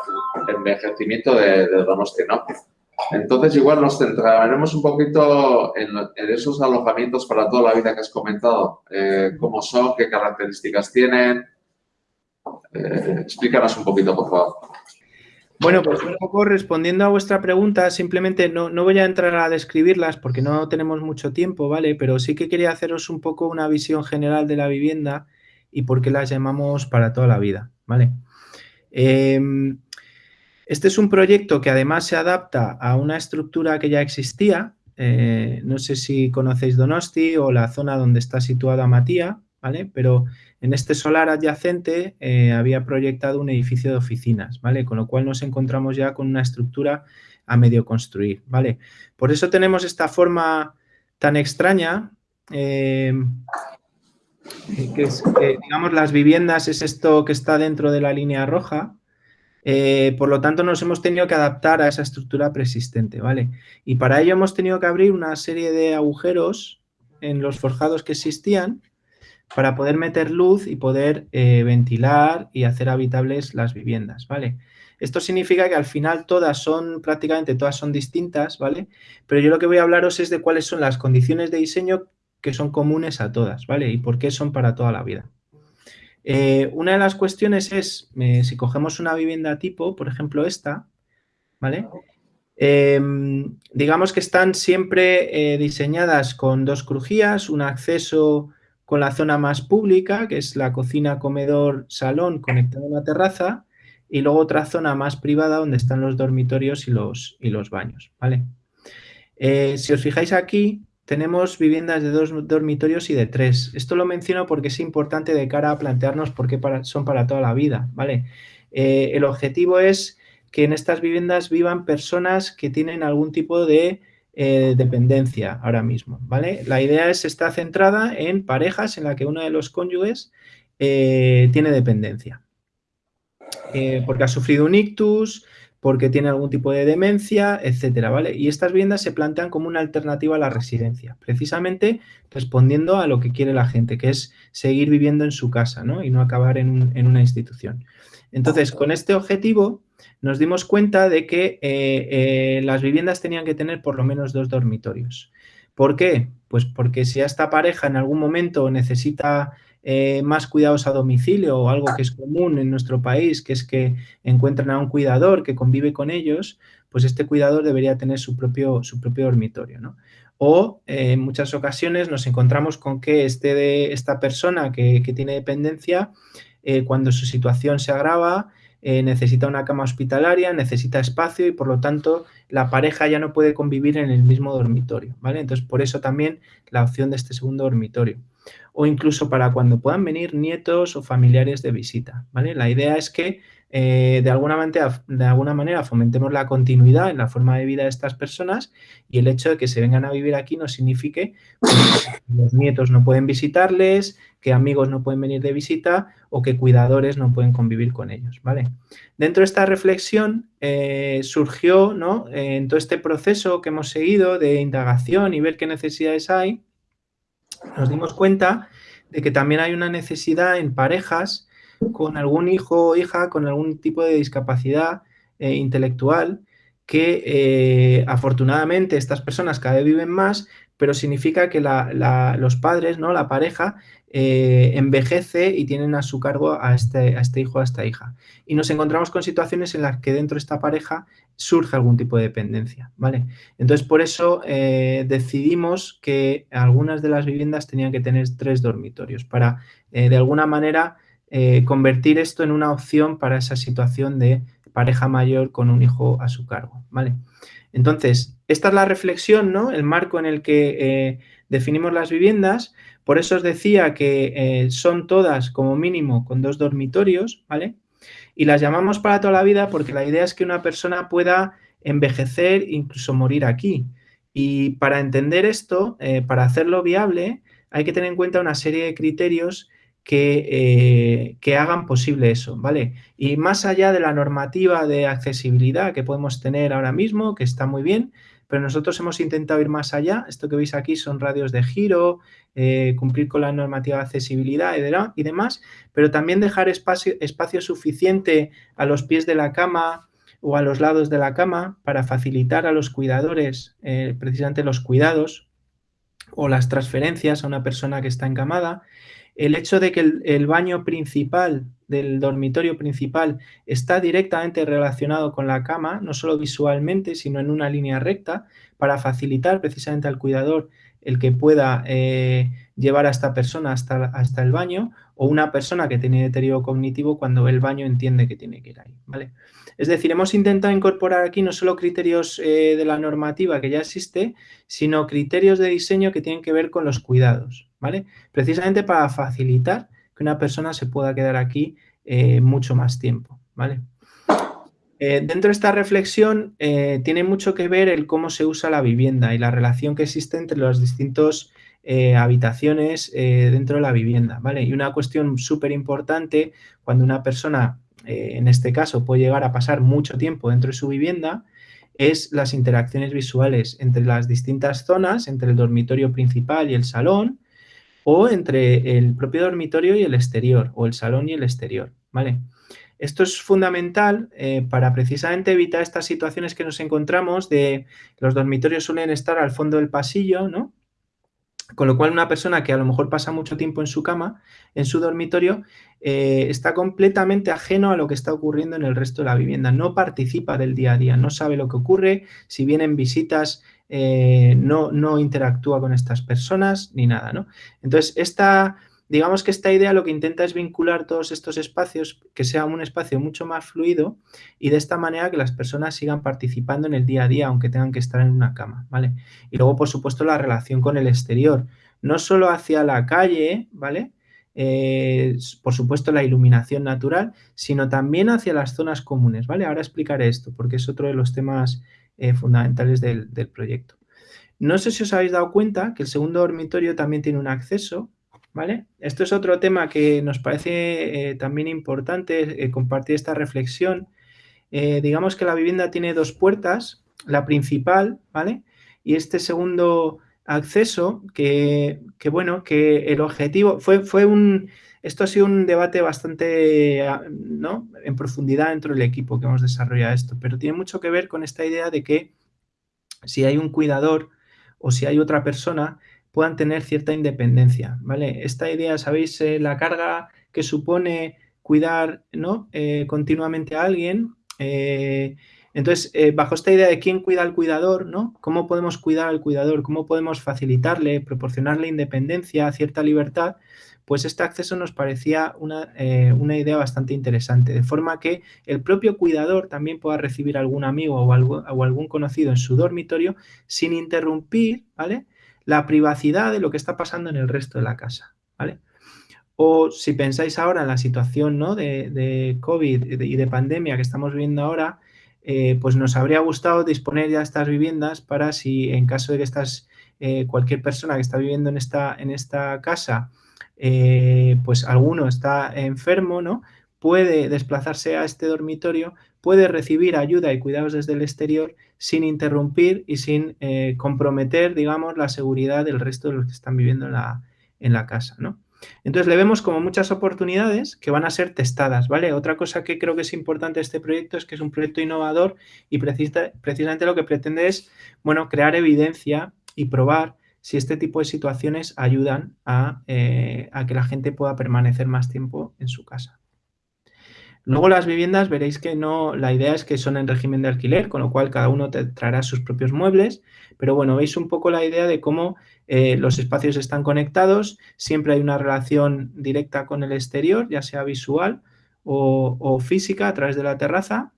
envejecimiento de, de ¿no? Entonces, igual nos centraremos un poquito en esos alojamientos para toda la vida que has comentado. Eh, ¿Cómo son? ¿Qué características tienen? Eh, explícanos un poquito, por favor. Bueno, pues un poco respondiendo a vuestra pregunta, simplemente no, no voy a entrar a describirlas porque no tenemos mucho tiempo, ¿vale? Pero sí que quería haceros un poco una visión general de la vivienda y por qué las llamamos para toda la vida, ¿vale? Em, este es un proyecto que además se adapta a una estructura que ya existía. eh, no sé si conocéis Donosti o la zona donde está situada Matía, ¿vale? Pero en este solar adyacente eh, había proyectado un edificio de oficinas, ¿vale? Con lo cual nos encontramos ya con una estructura a medio construir, ¿vale? Por eso tenemos esta forma tan extraña, eh, que es, que, digamos, las viviendas es esto que está dentro de la línea roja, eh, por lo tanto, nos hemos tenido que adaptar a esa estructura preexistente, ¿vale? Y para ello hemos tenido que abrir una serie de agujeros en los forjados que existían para poder meter luz y poder eh, ventilar y hacer habitables las viviendas, ¿vale? Esto significa que al final todas son, prácticamente todas son distintas, ¿vale? Pero yo lo que voy a hablaros es de cuáles son las condiciones de diseño que son comunes a todas, ¿vale? Y por qué son para toda la vida. Eh, una de las cuestiones es, eh, si cogemos una vivienda tipo, por ejemplo esta, ¿vale? Em, digamos que están siempre eh, diseñadas con dos crujías, un acceso con la zona más pública, que es la cocina, comedor, salón conectado a una terraza, y luego otra zona más privada donde están los dormitorios y los, y los baños, ¿vale? si os fijáis aquí, tenemos viviendas de dos dormitorios y de tres. Esto lo menciono porque es importante de cara a plantearnos por qué son para toda la vida, ¿vale? Eh, el objetivo es que en estas viviendas vivan personas que tienen algún tipo de eh, dependencia ahora mismo, ¿vale? La idea es, está centrada en parejas en la que uno de los cónyuges eh, tiene dependencia. porque ha sufrido un ictus, porque tiene algún tipo de demencia, etcétera, ¿vale? Y estas viviendas se plantean como una alternativa a la residencia, precisamente respondiendo a lo que quiere la gente, que es seguir viviendo en su casa, ¿no? Y no acabar en, una institución. Entonces, con este objetivo nos dimos cuenta de que eh, eh, las viviendas tenían que tener por lo menos dos dormitorios. ¿Por qué? Pues porque si esta pareja en algún momento necesita eh, más cuidados a domicilio o algo que es común en nuestro país, que es que encuentran a un cuidador que convive con ellos, pues este cuidador debería tener su propio, su propio dormitorio. O eh, en muchas ocasiones nos encontramos con que este de, esta persona que, tiene dependencia, eh, cuando su situación se agrava, necesita una cama hospitalaria, necesita espacio y por lo tanto la pareja ya no puede convivir en el mismo dormitorio, ¿vale? Entonces por eso también la opción de este segundo dormitorio o incluso para cuando puedan venir nietos o familiares de visita. ¿vale? La idea es que eh, de, alguna manera, de alguna manera fomentemos la continuidad en la forma de vida de estas personas y el hecho de que se vengan a vivir aquí no signifique que los nietos no pueden visitarles, que amigos no pueden venir de visita o que cuidadores no pueden convivir con ellos. ¿vale? Dentro de esta reflexión eh, surgió ¿no? en todo este proceso que hemos seguido de indagación y ver qué necesidades hay, nos dimos cuenta de que también hay una necesidad en parejas con algún hijo o hija con algún tipo de discapacidad eh, intelectual que eh, afortunadamente estas personas cada vez viven más, pero significa que los padres, ¿no? la pareja, eh, envejece y tienen a su cargo a este, a este hijo o a esta hija. Y nos encontramos con situaciones en las que dentro de esta pareja surge algún tipo de dependencia, ¿vale? Entonces, por eso eh, decidimos que algunas de las viviendas tenían que tener tres dormitorios para, de alguna manera, convertir esto en una opción para esa situación de pareja mayor con un hijo a su cargo, ¿vale? Entonces, esta es la reflexión, ¿no? El marco en el que eh, definimos las viviendas. Por eso os decía que eh, son todas como mínimo con dos dormitorios, ¿vale? Y las llamamos para toda la vida porque la idea es que una persona pueda envejecer, incluso morir aquí. Y para entender esto, eh, para hacerlo viable, hay que tener en cuenta una serie de criterios que, que, hagan posible eso, ¿vale? Y más allá de la normativa de accesibilidad que podemos tener ahora mismo, que está muy bien, pero nosotros hemos intentado ir más allá. Esto que veis aquí son radios de giro, eh, cumplir con la normativa de accesibilidad y, demás, pero también dejar espacio, suficiente a los pies de la cama o a los lados de la cama para facilitar a los cuidadores eh, precisamente los cuidados o las transferencias a una persona que está encamada. El hecho de que el baño principal del dormitorio principal está directamente relacionado con la cama, no solo visualmente, sino en una línea recta, para facilitar precisamente al cuidador el que pueda eh, llevar a esta persona hasta, hasta el baño o una persona que tiene deterioro cognitivo cuando el baño entiende que tiene que ir ahí. ¿vale? Es decir, hemos intentado incorporar aquí no solo criterios eh, de la normativa que ya existe, sino criterios de diseño que tienen que ver con los cuidados, ¿vale? Precisamente para facilitar que una persona se pueda quedar aquí eh, mucho más tiempo, ¿vale? Eh, dentro de esta reflexión eh, tiene mucho que ver el cómo se usa la vivienda y la relación que existe entre las distintas habitaciones dentro de la vivienda, ¿vale? Y una cuestión súper importante cuando una persona, en este caso, puede llegar a pasar mucho tiempo dentro de su vivienda, es las interacciones visuales entre las distintas zonas, entre el dormitorio principal y el salón, o entre el propio dormitorio y el exterior, o el salón y el exterior, ¿vale? Esto es fundamental eh, para precisamente evitar estas situaciones que nos encontramos de los dormitorios suelen estar al fondo del pasillo, ¿no? Con lo cual, una persona que a lo mejor pasa mucho tiempo en su cama, en su dormitorio, eh, está completamente ajeno a lo que está ocurriendo en el resto de la vivienda. No participa del día a día, no sabe lo que ocurre. Si vienen visitas, eh, no, no interactúa con estas personas ni nada, ¿no? Entonces, esta Digamos que esta idea lo que intenta es vincular todos estos espacios, que sea un espacio mucho más fluido y de esta manera que las personas sigan participando en el día a día, aunque tengan que estar en una cama, ¿vale? Y luego, por supuesto, la relación con el exterior, no solo hacia la calle, ¿vale? Eh, por supuesto, la iluminación natural, sino también hacia las zonas comunes, ¿vale? Ahora explicaré esto, porque es otro de los temas eh, fundamentales del, proyecto. No sé si os habéis dado cuenta que el segundo dormitorio también tiene un acceso ¿Vale? Esto es otro tema que nos parece eh, también importante compartir esta reflexión. Digamos que la vivienda tiene dos puertas, la principal, ¿vale? Y este segundo acceso, que, bueno, que el objetivo fue, fue un... Esto ha sido un debate bastante ¿no? en profundidad dentro del equipo que hemos desarrollado esto, pero tiene mucho que ver con esta idea de que si hay un cuidador o si hay otra persona puedan tener cierta independencia, ¿vale? Esta idea, ¿sabéis? Eh, la carga que supone cuidar, ¿no? Eh, continuamente a alguien. Eh, entonces, bajo esta idea de quién cuida al cuidador, ¿no? ¿Cómo podemos cuidar al cuidador? ¿Cómo podemos facilitarle, proporcionarle independencia, cierta libertad? Pues este acceso nos parecía una, una, idea bastante interesante, de forma que el propio cuidador también pueda recibir algún amigo o, algo, o algún conocido en su dormitorio sin interrumpir, ¿vale? la privacidad de lo que está pasando en el resto de la casa, ¿vale? O si pensáis ahora en la situación ¿no? de, COVID y de pandemia que estamos viviendo ahora, eh, pues nos habría gustado disponer ya estas viviendas para si en caso de que estás, eh, cualquier persona que está viviendo en esta, en esta casa, eh, pues alguno está enfermo, ¿no? Puede desplazarse a este dormitorio puede recibir ayuda y cuidados desde el exterior sin interrumpir y sin comprometer, digamos, la seguridad del resto de los que están viviendo en la, en la casa, ¿no? Entonces le vemos como muchas oportunidades que van a ser testadas, ¿vale? Otra cosa que creo que es importante este proyecto es que es un proyecto innovador y precisamente lo que pretende es, bueno, crear evidencia y probar si este tipo de situaciones ayudan a, eh, a que la gente pueda permanecer más tiempo en su casa. Luego las viviendas veréis que no, la idea es que son en régimen de alquiler, con lo cual cada uno te traerá sus propios muebles, pero bueno, veis un poco la idea de cómo eh, los espacios están conectados, siempre hay una relación directa con el exterior, ya sea visual o, física a través de la terraza.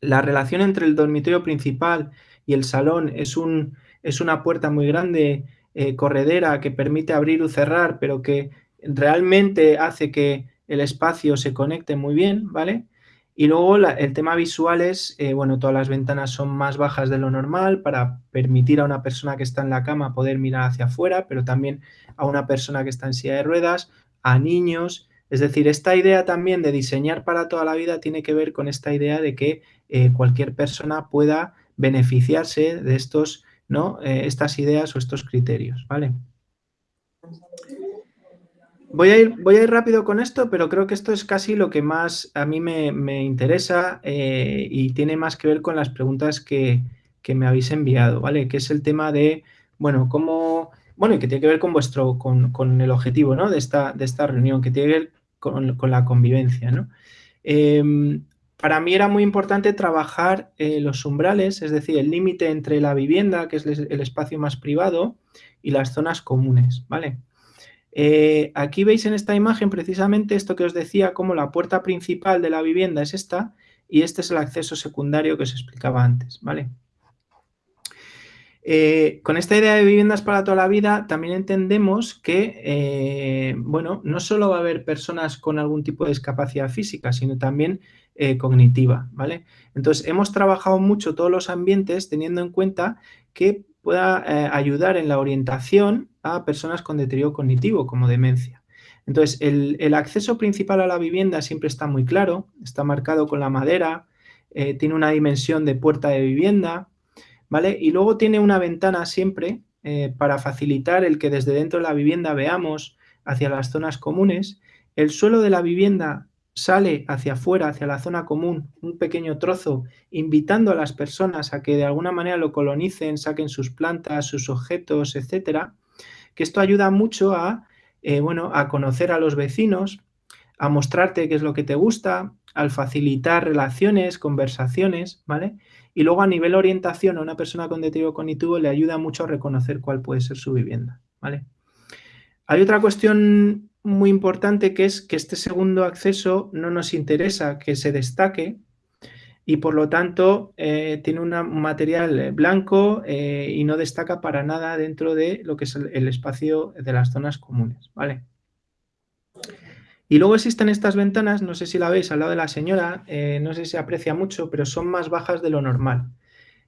La relación entre el dormitorio principal y el salón es, un, es una puerta muy grande, eh, corredera, que permite abrir o cerrar, pero que realmente hace que el espacio se conecte muy bien, ¿vale? Y luego el tema visual es, eh, bueno, todas las ventanas son más bajas de lo normal para permitir a una persona que está en la cama poder mirar hacia afuera, pero también a una persona que está en silla de ruedas, a niños. Es decir, esta idea también de diseñar para toda la vida tiene que ver con esta idea de que eh, cualquier persona pueda beneficiarse de estos, ¿no? Eh, estas ideas o estos criterios, ¿vale? Voy a, ir, rápido con esto, pero creo que esto es casi lo que más a mí me, interesa eh, y tiene más que ver con las preguntas que, me habéis enviado, ¿vale? Que es el tema de, bueno, cómo, bueno, y que tiene que ver con vuestro, con, el objetivo, ¿no? De esta, de esta reunión, que tiene que ver con, la convivencia, ¿no? Em, para mí era muy importante trabajar eh, los umbrales, es decir, el límite entre la vivienda, que es el espacio más privado, y las zonas comunes, ¿vale? Eh, aquí veis en esta imagen precisamente esto que os decía, como la puerta principal de la vivienda es esta y este es el acceso secundario que os explicaba antes, ¿vale? Eh, con esta idea de viviendas para toda la vida también entendemos que, eh, bueno, no solo va a haber personas con algún tipo de discapacidad física, sino también cognitiva, ¿vale? Entonces, hemos trabajado mucho todos los ambientes teniendo en cuenta que pueda ayudar en la orientación a personas con deterioro cognitivo, como demencia. Entonces, el, acceso principal a la vivienda siempre está muy claro, está marcado con la madera, eh, tiene una dimensión de puerta de vivienda, ¿vale? Y luego tiene una ventana siempre eh, para facilitar el que desde dentro de la vivienda veamos hacia las zonas comunes. El suelo de la vivienda sale hacia afuera, hacia la zona común, un pequeño trozo, invitando a las personas a que de alguna manera lo colonicen, saquen sus plantas, sus objetos, etcétera. Que esto ayuda mucho a, eh, bueno, a conocer a los vecinos, a mostrarte qué es lo que te gusta, al facilitar relaciones, conversaciones, ¿vale? Y luego a nivel orientación a una persona con deterioro cognitivo le ayuda mucho a reconocer cuál puede ser su vivienda, ¿vale? Hay otra cuestión muy importante que es que este segundo acceso no nos interesa que se destaque y por lo tanto eh, tiene un material blanco eh, y no destaca para nada dentro de lo que es el, espacio de las zonas comunes, ¿vale? Y luego existen estas ventanas, no sé si la veis al lado de la señora, eh, no sé si se aprecia mucho, pero son más bajas de lo normal.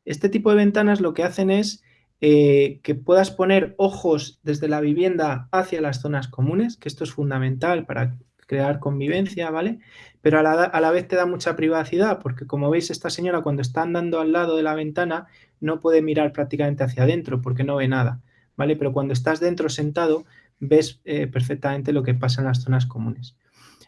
Este tipo de ventanas lo que hacen es eh, que puedas poner ojos desde la vivienda hacia las zonas comunes, que esto es fundamental para crear convivencia, ¿vale? Pero a la, a la, vez te da mucha privacidad, porque como veis, esta señora cuando está andando al lado de la ventana no puede mirar prácticamente hacia adentro porque no ve nada, ¿vale? Pero cuando estás dentro sentado, ves eh, perfectamente lo que pasa en las zonas comunes.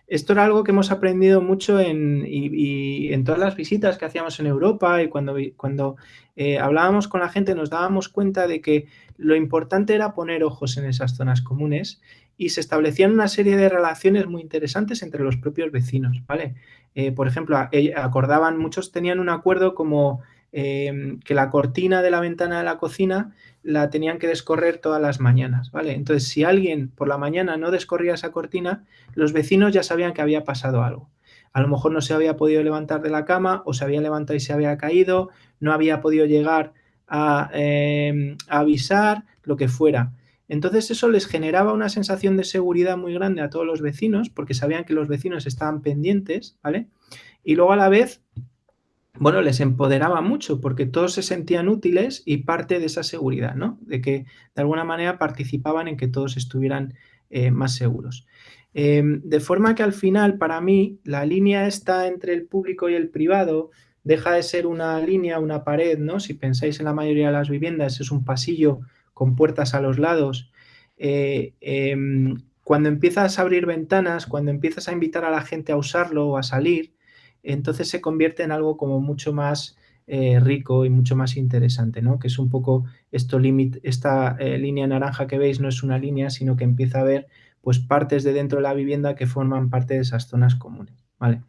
Esto era algo que hemos aprendido mucho en, y, en todas las visitas que hacíamos en Europa y cuando, cuando eh, hablábamos con la gente nos dábamos cuenta de que lo importante era poner ojos en esas zonas comunes y se establecían una serie de relaciones muy interesantes entre los propios vecinos, ¿vale? Eh, por ejemplo, acordaban, muchos tenían un acuerdo como que la cortina de la ventana de la cocina la tenían que descorrer todas las mañanas, ¿vale? Entonces, si alguien por la mañana no descorría esa cortina, los vecinos ya sabían que había pasado algo. A lo mejor no se había podido levantar de la cama o se había levantado y se había caído, no había podido llegar a, em, avisar, lo que fuera. Entonces eso les generaba una sensación de seguridad muy grande a todos los vecinos porque sabían que los vecinos estaban pendientes, ¿vale? Y luego a la vez bueno, les empoderaba mucho porque todos se sentían útiles y parte de esa seguridad, ¿no? De que de alguna manera participaban en que todos estuvieran eh, más seguros. Em, de forma que al final, para mí, la línea está entre el público y el privado deja de ser una línea, una pared, ¿no? Si pensáis en la mayoría de las viviendas, es un pasillo con puertas a los lados. Eh, em, cuando empiezas a abrir ventanas, cuando empiezas a invitar a la gente a usarlo o a salir, entonces se convierte en algo como mucho más eh, rico y mucho más interesante, ¿no? Que es un poco esto esta eh, línea naranja que veis no es una línea, sino que empieza a ver pues partes de dentro de la vivienda que forman parte de esas zonas comunes, ¿vale?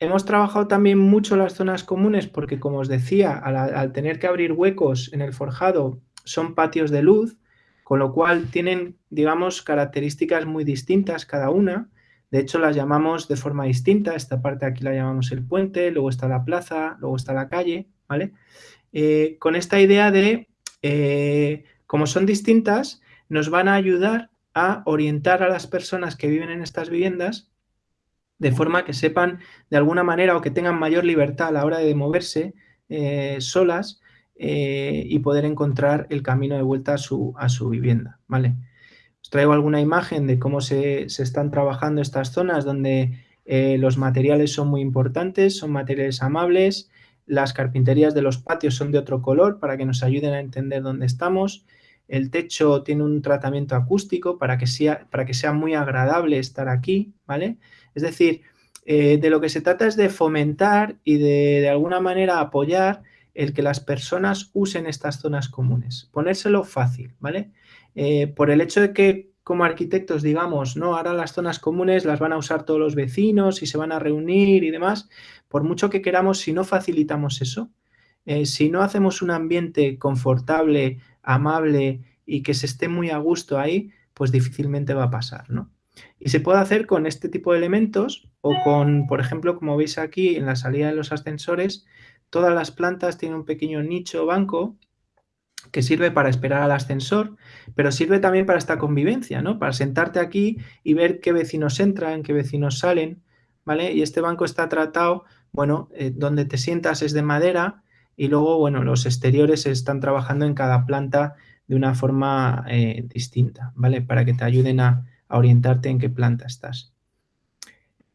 Hemos trabajado también mucho las zonas comunes porque, como os decía, al tener que abrir huecos en el forjado son patios de luz, con lo cual tienen, digamos, características muy distintas cada una, de hecho, las llamamos de forma distinta. Esta parte aquí la llamamos el puente, luego está la plaza, luego está la calle, ¿vale? Eh, con esta idea de, eh, como son distintas, nos van a ayudar a orientar a las personas que viven en estas viviendas de forma que sepan de alguna manera o que tengan mayor libertad a la hora de moverse eh, solas y poder encontrar el camino de vuelta a su, a su vivienda, ¿vale? Os traigo alguna imagen de cómo se, están trabajando estas zonas donde eh, los materiales son muy importantes, son materiales amables, las carpinterías de los patios son de otro color para que nos ayuden a entender dónde estamos, el techo tiene un tratamiento acústico para que sea, para que sea muy agradable estar aquí, ¿vale? Es decir, eh, de lo que se trata es de fomentar y de, de alguna manera apoyar el que las personas usen estas zonas comunes, ponérselo fácil, ¿vale? Eh, por el hecho de que como arquitectos digamos, no, ahora las zonas comunes las van a usar todos los vecinos y se van a reunir y demás, por mucho que queramos, si no facilitamos eso, eh, si no hacemos un ambiente confortable, amable y que se esté muy a gusto ahí, pues difícilmente va a pasar, ¿no? Y se puede hacer con este tipo de elementos o con, por ejemplo, como veis aquí en la salida de los ascensores, todas las plantas tienen un pequeño nicho banco que sirve para esperar al ascensor, pero sirve también para esta convivencia, ¿no? Para sentarte aquí y ver qué vecinos entran, qué vecinos salen, ¿vale? Y este banco está tratado, bueno, eh, donde te sientas es de madera y luego, bueno, los exteriores están trabajando en cada planta de una forma eh, distinta, ¿vale? Para que te ayuden a, orientarte en qué planta estás.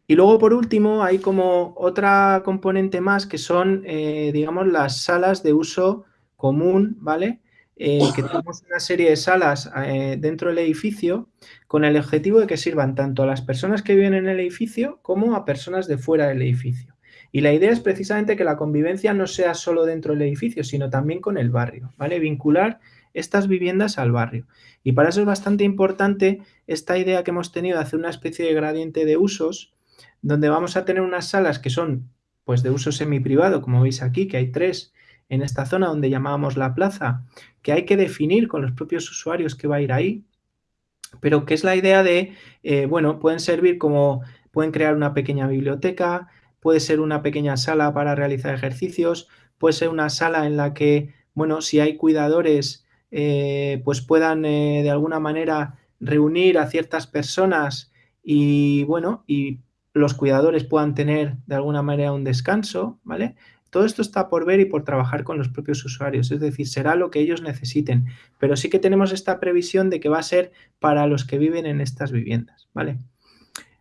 Y luego, por último, hay como otra componente más que son, eh, digamos, las salas de uso común, ¿vale? Eh, que tenemos una serie de salas eh, dentro del edificio con el objetivo de que sirvan tanto a las personas que viven en el edificio como a personas de fuera del edificio. Y la idea es precisamente que la convivencia no sea solo dentro del edificio, sino también con el barrio, ¿vale? Vincular estas viviendas al barrio. Y para eso es bastante importante esta idea que hemos tenido de hacer una especie de gradiente de usos, donde vamos a tener unas salas que son pues de uso semiprivado, como veis aquí, que hay tres en esta zona donde llamábamos la plaza, que hay que definir con los propios usuarios que va a ir ahí, pero que es la idea de, eh, bueno, pueden servir como, pueden crear una pequeña biblioteca, puede ser una pequeña sala para realizar ejercicios, puede ser una sala en la que, bueno, si hay cuidadores, eh, pues puedan eh, de alguna manera reunir a ciertas personas y, bueno, y los cuidadores puedan tener de alguna manera un descanso, ¿vale? Todo esto está por ver y por trabajar con los propios usuarios, es decir, será lo que ellos necesiten, pero sí que tenemos esta previsión de que va a ser para los que viven en estas viviendas, ¿vale?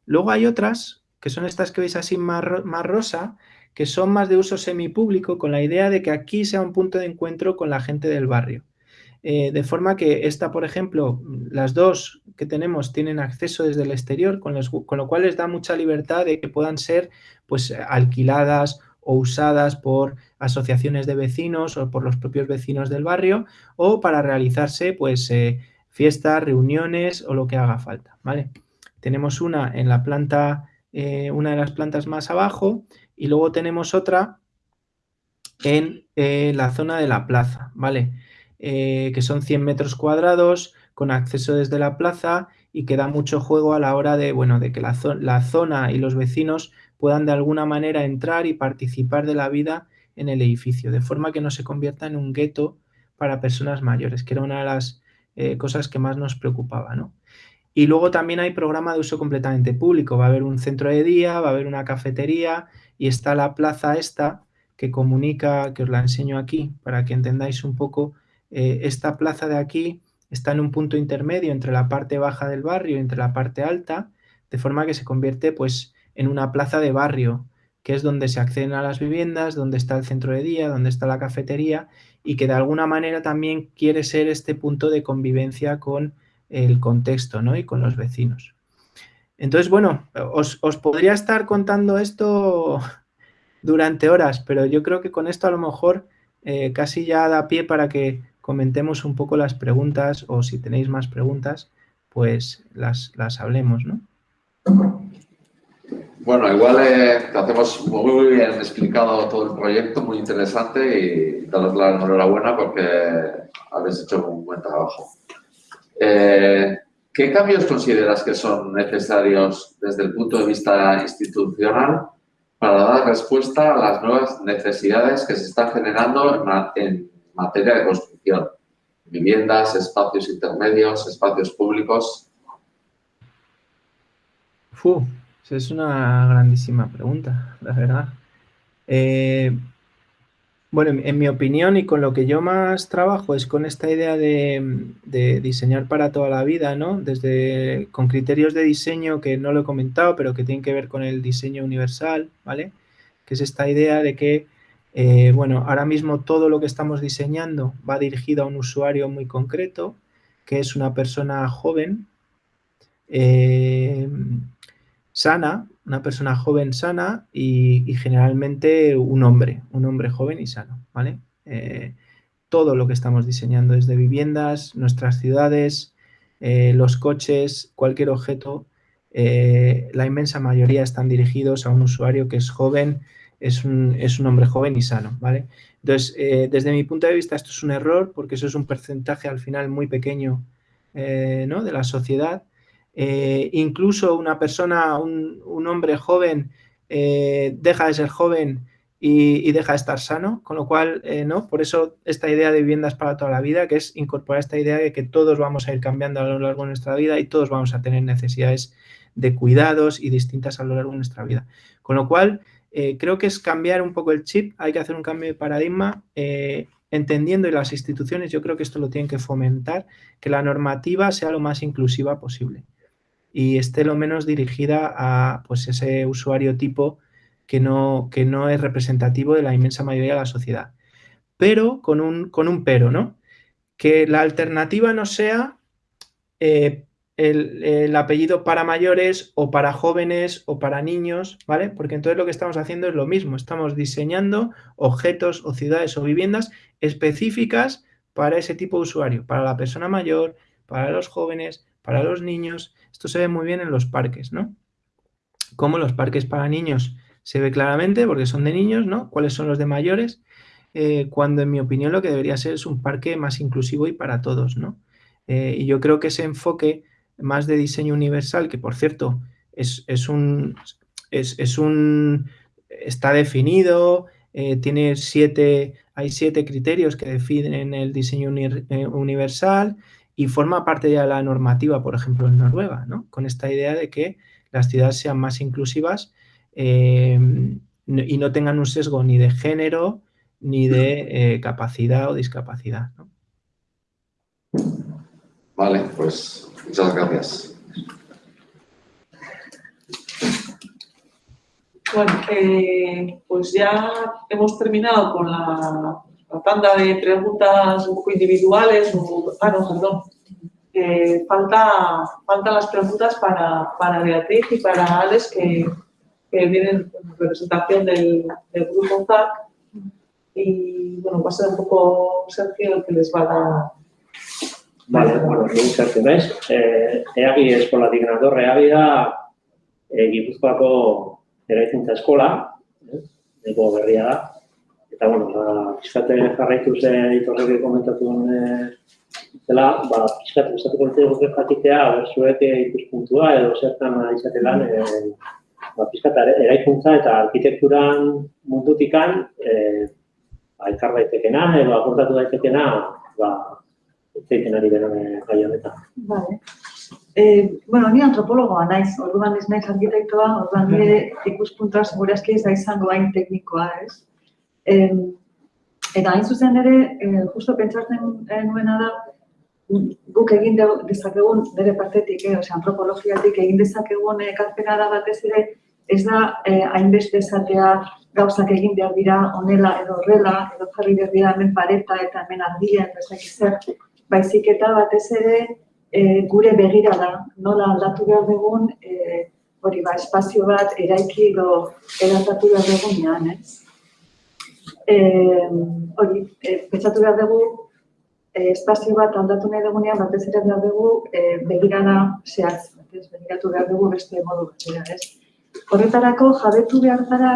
Luego hay otras, que son estas que veis así más, más rosa, que son más de uso semipúblico, con la idea de que aquí sea un punto de encuentro con la gente del barrio. Eh, de forma que esta, por ejemplo, las dos que tenemos tienen acceso desde el exterior, con, con, lo cual les da mucha libertad de que puedan ser pues, alquiladas o usadas por asociaciones de vecinos o por los propios vecinos del barrio o para realizarse pues eh, fiestas, reuniones o lo que haga falta, ¿vale? Tenemos una en la planta, eh, una de las plantas más abajo y luego tenemos otra en la zona de la plaza, ¿vale? Que son 100 metros cuadrados con acceso desde la plaza y que da mucho juego a la hora de, bueno, de que la, la zona y los vecinos puedan de alguna manera entrar y participar de la vida en el edificio, de forma que no se convierta en un gueto para personas mayores, que era una de las eh, cosas que más nos preocupaba. ¿no? Y luego también hay programa de uso completamente público, va a haber un centro de día, va a haber una cafetería y está la plaza esta que comunica, que os la enseño aquí para que entendáis un poco, eh, esta plaza de aquí está en un punto intermedio entre la parte baja del barrio y entre la parte alta, de forma que se convierte pues en una plaza de barrio, que es donde se acceden a las viviendas, donde está el centro de día, donde está la cafetería y que de alguna manera también quiere ser este punto de convivencia con el contexto ¿no? y con los vecinos. Entonces, bueno, os, podría estar contando esto durante horas, pero yo creo que con esto a lo mejor eh, casi ya da pie para que comentemos un poco las preguntas o si tenéis más preguntas, pues las, las hablemos, ¿no? Bueno, igual eh, hacemos muy bien explicado todo el proyecto, muy interesante y daros la enhorabuena porque habéis hecho un buen trabajo. Eh, ¿Qué cambios consideras que son necesarios desde el punto de vista institucional para dar respuesta a las nuevas necesidades que se están generando en, materia de construcción? Viviendas, espacios intermedios, espacios públicos. Es una grandísima pregunta, la verdad. Eh, bueno, en, mi opinión y con lo que yo más trabajo es con esta idea de, diseñar para toda la vida, ¿no? Desde con criterios de diseño que no lo he comentado, pero que tienen que ver con el diseño universal, ¿vale? Que es esta idea de que, eh, bueno, ahora mismo todo lo que estamos diseñando va dirigido a un usuario muy concreto, que es una persona joven, eh, sana, una persona joven sana y, generalmente un hombre, un hombre joven y sano, ¿vale? Eh, todo lo que estamos diseñando desde viviendas, nuestras ciudades, los coches, cualquier objeto, la inmensa mayoría están dirigidos a un usuario que es joven, es un, es un hombre joven y sano, ¿vale? Entonces, desde mi punto de vista esto es un error porque eso es un porcentaje al final muy pequeño ¿no? de la sociedad eh, incluso una persona, un, hombre joven, eh, deja de ser joven y, deja de estar sano, con lo cual, eh, ¿no? Por eso esta idea de viviendas para toda la vida, que es incorporar esta idea de que todos vamos a ir cambiando a lo largo de nuestra vida y todos vamos a tener necesidades de cuidados y distintas a lo largo de nuestra vida. Con lo cual, creo que es cambiar un poco el chip, hay que hacer un cambio de paradigma, entendiendo y las instituciones, yo creo que esto lo tienen que fomentar, que la normativa sea lo más inclusiva posible y esté lo menos dirigida a pues, ese usuario tipo que no, que no es representativo de la inmensa mayoría de la sociedad. Pero con un, con un pero, ¿no? Que la alternativa no sea eh, el, el, apellido para mayores o para jóvenes o para niños, ¿vale? Porque entonces lo que estamos haciendo es lo mismo, estamos diseñando objetos o ciudades o viviendas específicas para ese tipo de usuario, para la persona mayor, para los jóvenes, para los niños. Esto se ve muy bien en los parques, ¿no? Como los parques para niños se ve claramente porque son de niños, ¿no? ¿Cuáles son los de mayores? Eh, cuando en mi opinión lo que debería ser es un parque más inclusivo y para todos, ¿no? Eh, y yo creo que ese enfoque más de diseño universal, que por cierto es, un, es, un, está definido, eh, tiene siete, hay siete criterios que definen el diseño universal y forma parte ya de la normativa, por ejemplo, en Noruega, ¿no? Con esta idea de que las ciudades sean más inclusivas y no tengan un sesgo ni de género, ni de eh, capacidad o discapacidad. Vale, pues muchas gracias. Bueno, eh, pues ya hemos terminado con la, tanda de preguntas un poco individuales. ah, no, perdón. Eh, falta, faltan las preguntas para, para Beatriz y para Alex, que, que vienen en representación del, del grupo ZAC y bueno, va a ser un poco Sergio el que les va a dar. Vale, bueno, ni Sergio naiz. Eh, eagi eskolatik nator, eagi da e, Gipuzkoako eraikuntza eskola, eh, ego berria da. Eta, bueno, ba, pizkate jarraitu ze ditorrek komentatu duen zela, ba, pizkate gustatuko litzaigu jakitea, berzuek ikuspuntua edo zertan izatelan, e, ba, pizkate eraikuntza eta arkitekturan mundutikan, e, elkar daitekena edo aportatu daitekena, ba, zeiten ari dena gai honetan. Vale. Eh, bueno, ni antropologoa naiz, orduan ez naiz arkitektoa, orduan nire ikuspuntua segurazki ez da izango hain teknikoa, ez? Eh, eta hain zuzen ere, eh, justo pentsatzen nuena da, guk egin dezakegun bere partetik, eh, osea, antropologiatik egin dezakegun ekarpena da batez ere, ez da eh, hainbeste esatea gauzak egin behar dira onela edo horrela, edo jarri behar dira hemen pareta eta hemen ardia, bezak zer, baizik eta batez ere e, gure begira da, nola aldatu behar dugun, e, hori ba, espazio bat eraiki edo eratatu behar dugun ez? E, hori, e, pentsatu behar dugu, e, espazio bat aldatu nahi dugunean, batez ere behar dugu e, begirana zehaz, begiratu behar dugu beste modu bat, ez? Horretarako jabetu behar gara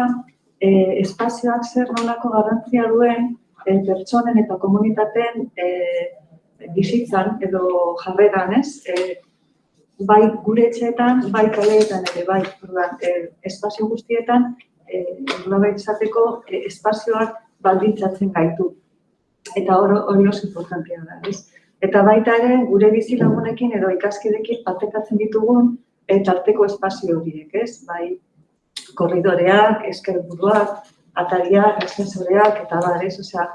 e, espazioak zer nolako garrantzia duen e, pertsonen eta komunitateen e, bizitzan edo jarreran, ez? E, bai gure etxeetan, bai kaleetan ere, bai, orduan, e, espazio guztietan, e, izateko e, espazioak baldintzatzen gaitu. Eta hori hori oso importantia da, ez? Eta baita ere, gure bizi lagunekin edo ikaskidekin patekatzen ditugun eta arteko espazio horiek, ez? Bai, korridoreak, eskerburuak, atariak, esensoreak, eta bar, ez, osea,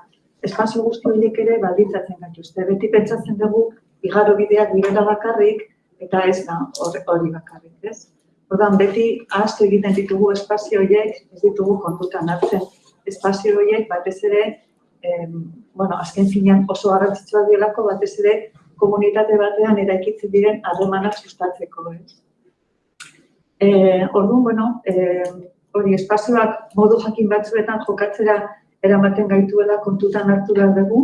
espazio guzti horiek ere balditzatzen gaituzte. Beti pentsatzen dugu, igaro bideak direla bakarrik, eta ez da hori bakarrik, ez? Ordan beti ahaztu egiten ditugu espazio horiek, ez ditugu kontutan hartzen espazio horiek, batez ere, em, bueno, azken finean oso garrantzitsua dielako, batez ere, komunitate batean eraikitzen diren harremanak sustatzeko, ez? Eh, orduan, bueno, eh, hori espazioak modu jakin batzuetan jokatzera eramaten gaituela kontutan hartu behar dugu,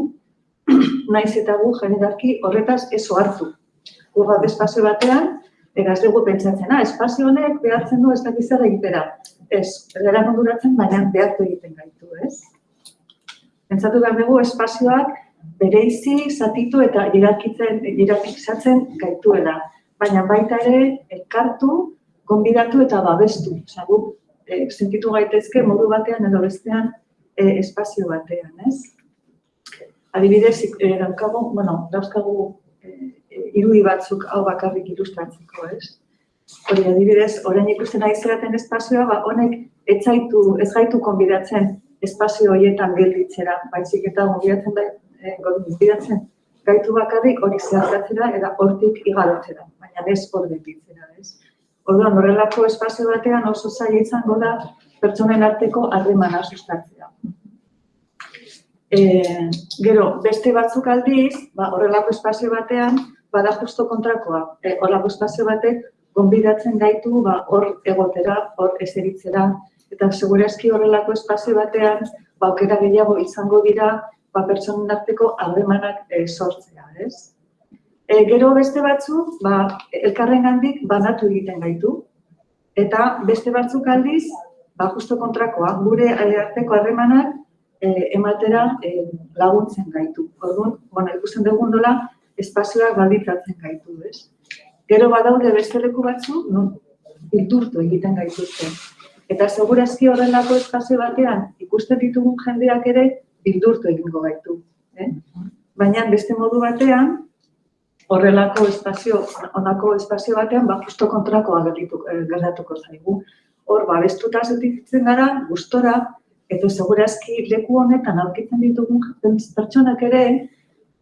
*clears throat* naiz eta gu generalki horretaz ez hartu. Gurra espazio batean, eraz dugu pentsatzen, ah, espazio honek behartzen du ez da gizera egitera. Ez, erera moduratzen, baina behartu egiten gaitu, ez? Pentsatu behar dugu espazioak bereizi, zatitu eta irakizatzen gaituela. Baina baita ere, elkartu, konbidatu eta babestu. Osa, gu, e, sentitu gaitezke modu batean edo bestean e, espazio batean, ez? Adibidez, e, daukagu, bueno, dauzkagu e, irudi batzuk hau bakarrik ilustratzeko, ez? Hori, adibidez, orain ikusten ari zeraten espazioa, ba, honek ez zaitu, ez gaitu konbidatzen espazio horietan gelditzera, baizik eta gonbidatzen da, e, gaitu bakarrik hori zehartatzera eta hortik igarotzera, baina ez hor gelditzera, ez? Orduan, horrelako espazio batean oso zaila izango da pertsonen arteko harremana sustatzea. E, gero, beste batzuk aldiz, ba, horrelako espazio batean, bada justo kontrakoa. E, horrelako espazio batek, gonbidatzen gaitu, ba, hor egotera, hor eseritzera, eta segurazki horrelako espazio batean, ba, okera gehiago izango dira, ba, pertsonen arteko harremanak e, sortzea, ez? E, gero beste batzuk, ba, elkarrengandik banatu egiten gaitu, eta beste batzuk aldiz, ba, justo kontrakoa, gure arteko harremanak ematera e, laguntzen gaitu. Orduan, bueno, ikusten dugun dola, espazioak balditzatzen gaitu, ez? Gero badaude beste leku batzu, non bildurtu egiten gaituzte. Eta segurazki horrelako espazio batean ikusten ditugun jendeak ere bildurtu egingo gaitu. Eh? Baina beste modu batean, horrelako espazio, onako espazio batean, ba, justo kontrakoa eh, gertatuko zaigu. Hor, ba, bestuta zetitzen gara, gustora, eta segurazki leku honetan aurkitzen ditugun pertsonak ere,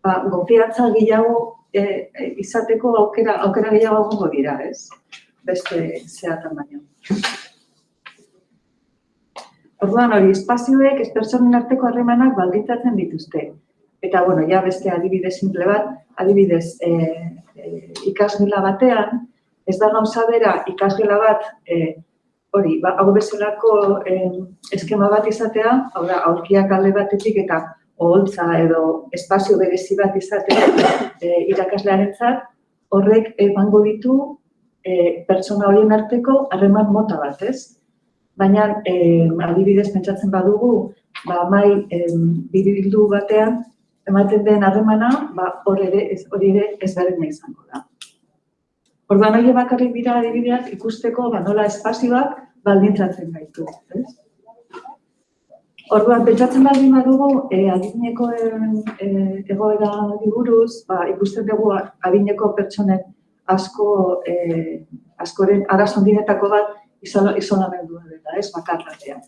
ba, gopiatza gehiago e, izateko aukera, aukera gehiago gongo dira, ez? Beste zeatan baino. Orduan hori, espazioek ez personen arteko harremanak baldintzatzen dituzte. Eta, bueno, ja beste adibide simple bat, adibidez, e, e, ikasgela batean, ez da gauza bera ikasgela bat, e, hori, ba, hau bezalako e, eskema bat izatea, hau da, aurkiak alde batetik eta oholtza edo espazio berezi bat izatea e, irakaslearen zat, horrek emango ditu e, pertsona horien arteko harreman mota bat, ez? baina eh, adibidez pentsatzen badugu, ba, mai eh, biribildu batean, ematen den harremana, ba, hori ere, ez, hori ere ezberdina izango da. Orduan hori bakarrik dira adibideak ikusteko ba, nola espazioak baldintzatzen gaitu. Ez? Orduan, pentsatzen baldin badugu, e, adineko e, egoera diburuz, ba, ikusten dugu adineko pertsonen asko, e, askoren arazondinetako bat isolamendua dela, ez, bakarratean.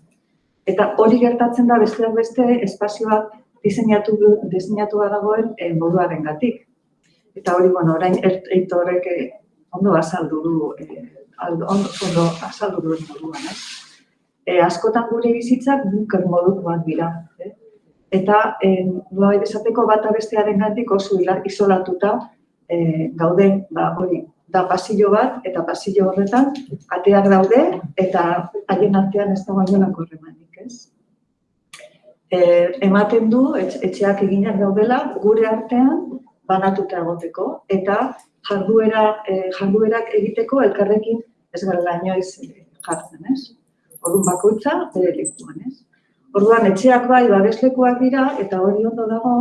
Eta hori gertatzen da besteak beste espazioak diseinatu diseinatu dagoen e, moduaren gatik. Eta hori, bueno, orain eitorek eh, ondo azaldu du, e, ondo, ondo azaldu duen moduan, ez? E, askotan gure bizitzak bunker modukoak dira. Eh? Eta, e, bai desateko bata bestearen gatik oso isolatuta e, gauden, ba, hori, da pasillo bat, eta pasillo horretan, ateak daude, eta haien artean ez da bainolako horremanik, ez? E, ematen du, etxeak eginak daudela, gure artean banatuta egoteko, eta jarduera, e, jarduerak egiteko elkarrekin ez gara inoiz jartzen, ez? Orduan bakoitza, bere lekuan, ez? Orduan, etxeak bai, babeslekuak dira, eta hori ondo dago,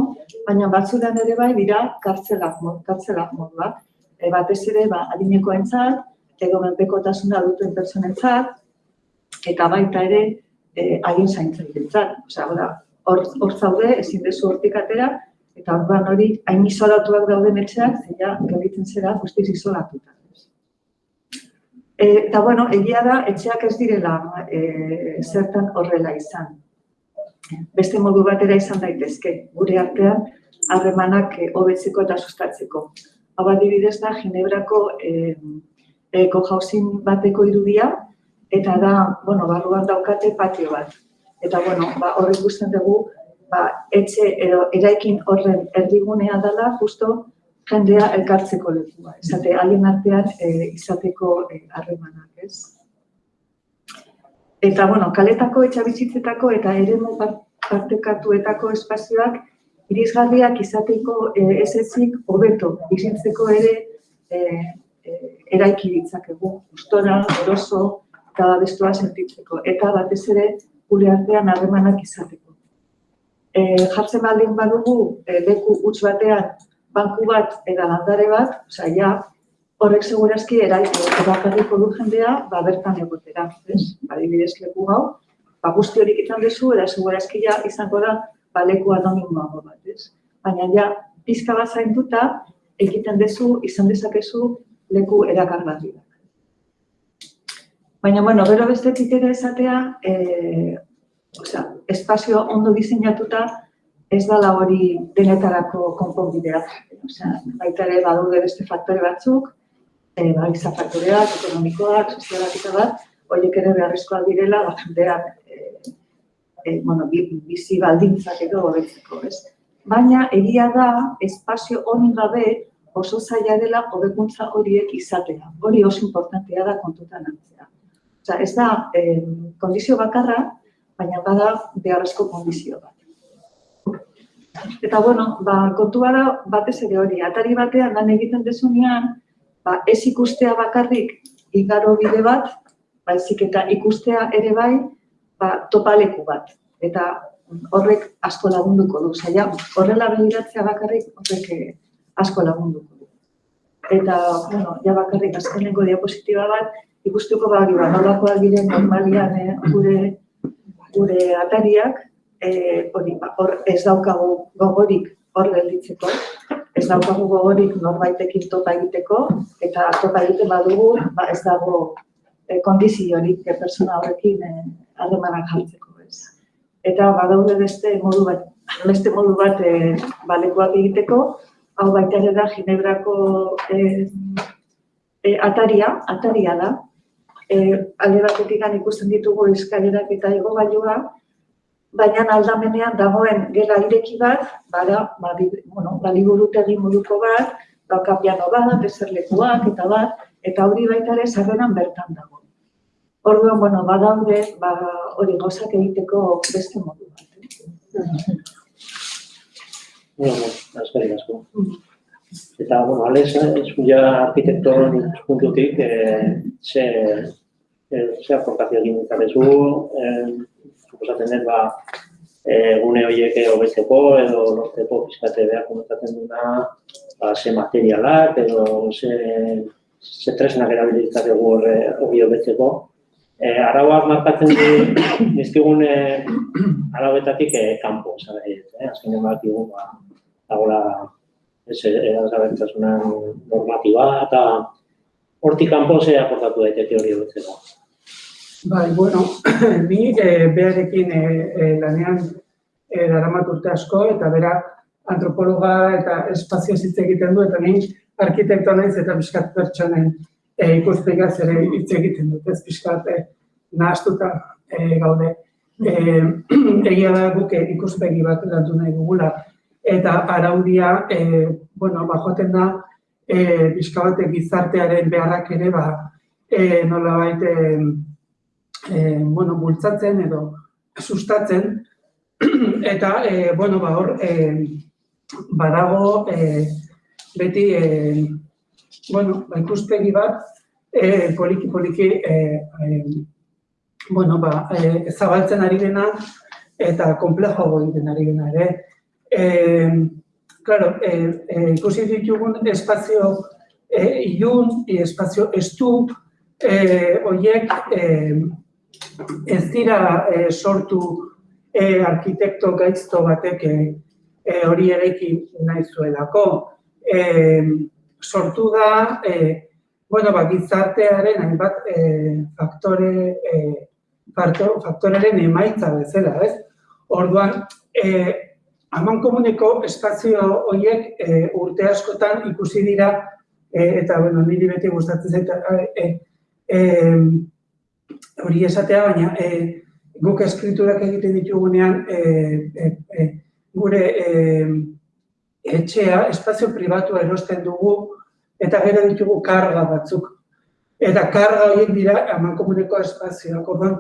baina batzudan ere bai dira kartzelak, kartzelak moduak e, batez ere ba, adineko entzat, edo menpekotasuna duten personentzat, eta baita ere e, haien zaintzen dintzat. Osea, hor, hor zaude, ezin dezu hortik atera, eta orduan hori hain isolatuak dauden etxeak, zeia gelditzen zera guztiz isolatuta. E, eta bueno, egia da, etxeak ez direla e, zertan horrela izan. Beste modu batera izan daitezke, gure artean, harremanak hobetzeko eta sustatzeko. Hau adibidez da, Ginebrako eh, eko jauzin bateko irudia, eta da, bueno, barruan daukate patio bat. Eta, bueno, ba, horrek guztien dugu, ba, etxe edo eraikin horren erdigunea dela, justo jendea elkartzeko lekua. Esate, alien artean e, izateko eh, harremanak, ez? Eta, bueno, kaletako etxabizitzetako eta ere partekatuetako espazioak irisgarriak izateko eh, ez ezik hobeto bizitzeko ere eh, eh, eraiki ditzakegu, gustora, eroso eta bestua sentitzeko eta batez ere gure artean harremanak izateko. Eh, jartzen baldin badugu eh, leku huts batean banku bat eta landare bat, osea ja horrek segurazki eraiki erakarriko du jendea, ba bertan egotera, ez? Adibidez leku hau, ba guzti horik izan duzu eta segurazki ja izango da baleku anonimoago bat, ez? Baina ja, pizka bat zainduta, egiten dezu, izan dezakezu leku erakargarri Baina, bueno, bero bestetik ere esatea, e, osea, espazio ondo diseinatuta ez dala hori denetarako konponbidea. Osea, baita ere badaude beste faktore batzuk, e, ba, faktoreak, ekonomikoak, sozialak eta bat, horiek ere beharrezkoak direla, bat jendeak e, bueno, bizi baldintzak edo hobetzeko, ez? Baina egia da espazio honi gabe oso zaila dela hobekuntza horiek izatea. Hori oso importantea da kontutan hartzea. Osea, ez da eh, kondizio bakarra, baina bada beharrezko kondizio bat. Eta, bueno, ba, kontua da batez ere hori, atari batean lan egiten dezunean, ba, ez ikustea bakarrik igaro bide bat, baizik eta ikustea ere bai, ba, topaleku bat. Eta horrek asko lagunduko du, zaila, horrela begiratzea bakarrik horrek eh, asko lagunduko du. Eta, bueno, ja bakarrik azkeneko diapositiba bat, ikustuko ba, ba, nolakoak diren normalian eh, gure, gure atariak, eh, hori, ba, hor ez daukagu gogorik hor gelditzeko, ez daukagu gogorik norbaitekin topa egiteko, eta topa egiten badugu, ba, ez dago eh, kondiziorik eh, persona horrekin eh, harremanak jartzeko. Ez. Eta badaude beste modu bat, beste modu bat eh, balekuak egiteko, hau baita da Ginebrako eh, eh, ataria, ataria da, eh, alde batetik ikusten ditugu eskalerak eta igogailua, baina aldamenean dagoen gela ireki bat, bada, ba, bueno, baliburutegi moduko bat, dauka piano bat, eserlekuak eta bat, eta hori baita ere sarreran bertan dago. Orduan, bueno, badaude, ba, hori gozak egiteko beste modu bat. eh. Bueno, eskerrik asko. Eta, bueno, Alex, eskuia arkitektoren ikuspuntutik, eh, ze, eh, ze aportazio egin ditakezu, eh, suposatzen den, ba, eh, gune horiek hobetzeko edo lortzeko pizkate behar komentatzen duna, ba, ze materialak edo ze, ze tresnak erabilitzakegu horre hori hobetzeko. Eh, arauak markatzen di, dizkigun eh, arauetatik eh, kanpo, nahi dut, eh? azkenean badakigu, ba, dagoela ez erazgabertasunan normatiba eta hortik kanpo ze aportatu daiteke hori hobetzeko. Bai, bueno, *clears throat* ni e, beharekin e, e, lanean e, daramat urte asko, eta bera antropologa eta espazio hitz egiten du, eta ni arkitektoa naiz eta pixkat pertsonen e, ikuspegaz ere hitz egiten dut, ez pixkat e, nahastuta e, gaude. E, *clears throat* egia da guk ikuspegi bat landu nahi dugula, eta araudia, e, bueno, ba, joaten da, e, pixka batek gizartearen beharrak ere, ba, e, nolabait, e, e, bueno, bultzatzen edo sustatzen, *clears throat* eta, e, bueno, ba, hor, e, badago e, beti, e, bueno, ba, ikuspegi bat, e, poliki, poliki, e, e, bueno, ba, e, zabaltzen ari dena, eta komplejoago egiten ari dena ere. E, claro, e, e, ikusi ditugun espazio e, ilun, e, espazio estu, e, oiek, e, ez dira eh, sortu eh, arkitekto gaizto batek eh, eh, hori eraiki nahi zuelako. Eh, sortu da, eh, bueno, ba, gizartearen hainbat eh, faktore, eh, faktor, faktoreren emaitza bezala, ez? Orduan, eh, haman komuneko espazio horiek eh, urte askotan ikusi dira, eh, eta, bueno, niri beti gustatzen zait, eh, eh, hori esatea, baina e, guk eskriturak egiten ditugunean e, e, e, gure e, etxea, espazio pribatua erosten dugu eta gero ditugu karga batzuk. Eta karga horiek dira amankomuneko espazioak. Orduan,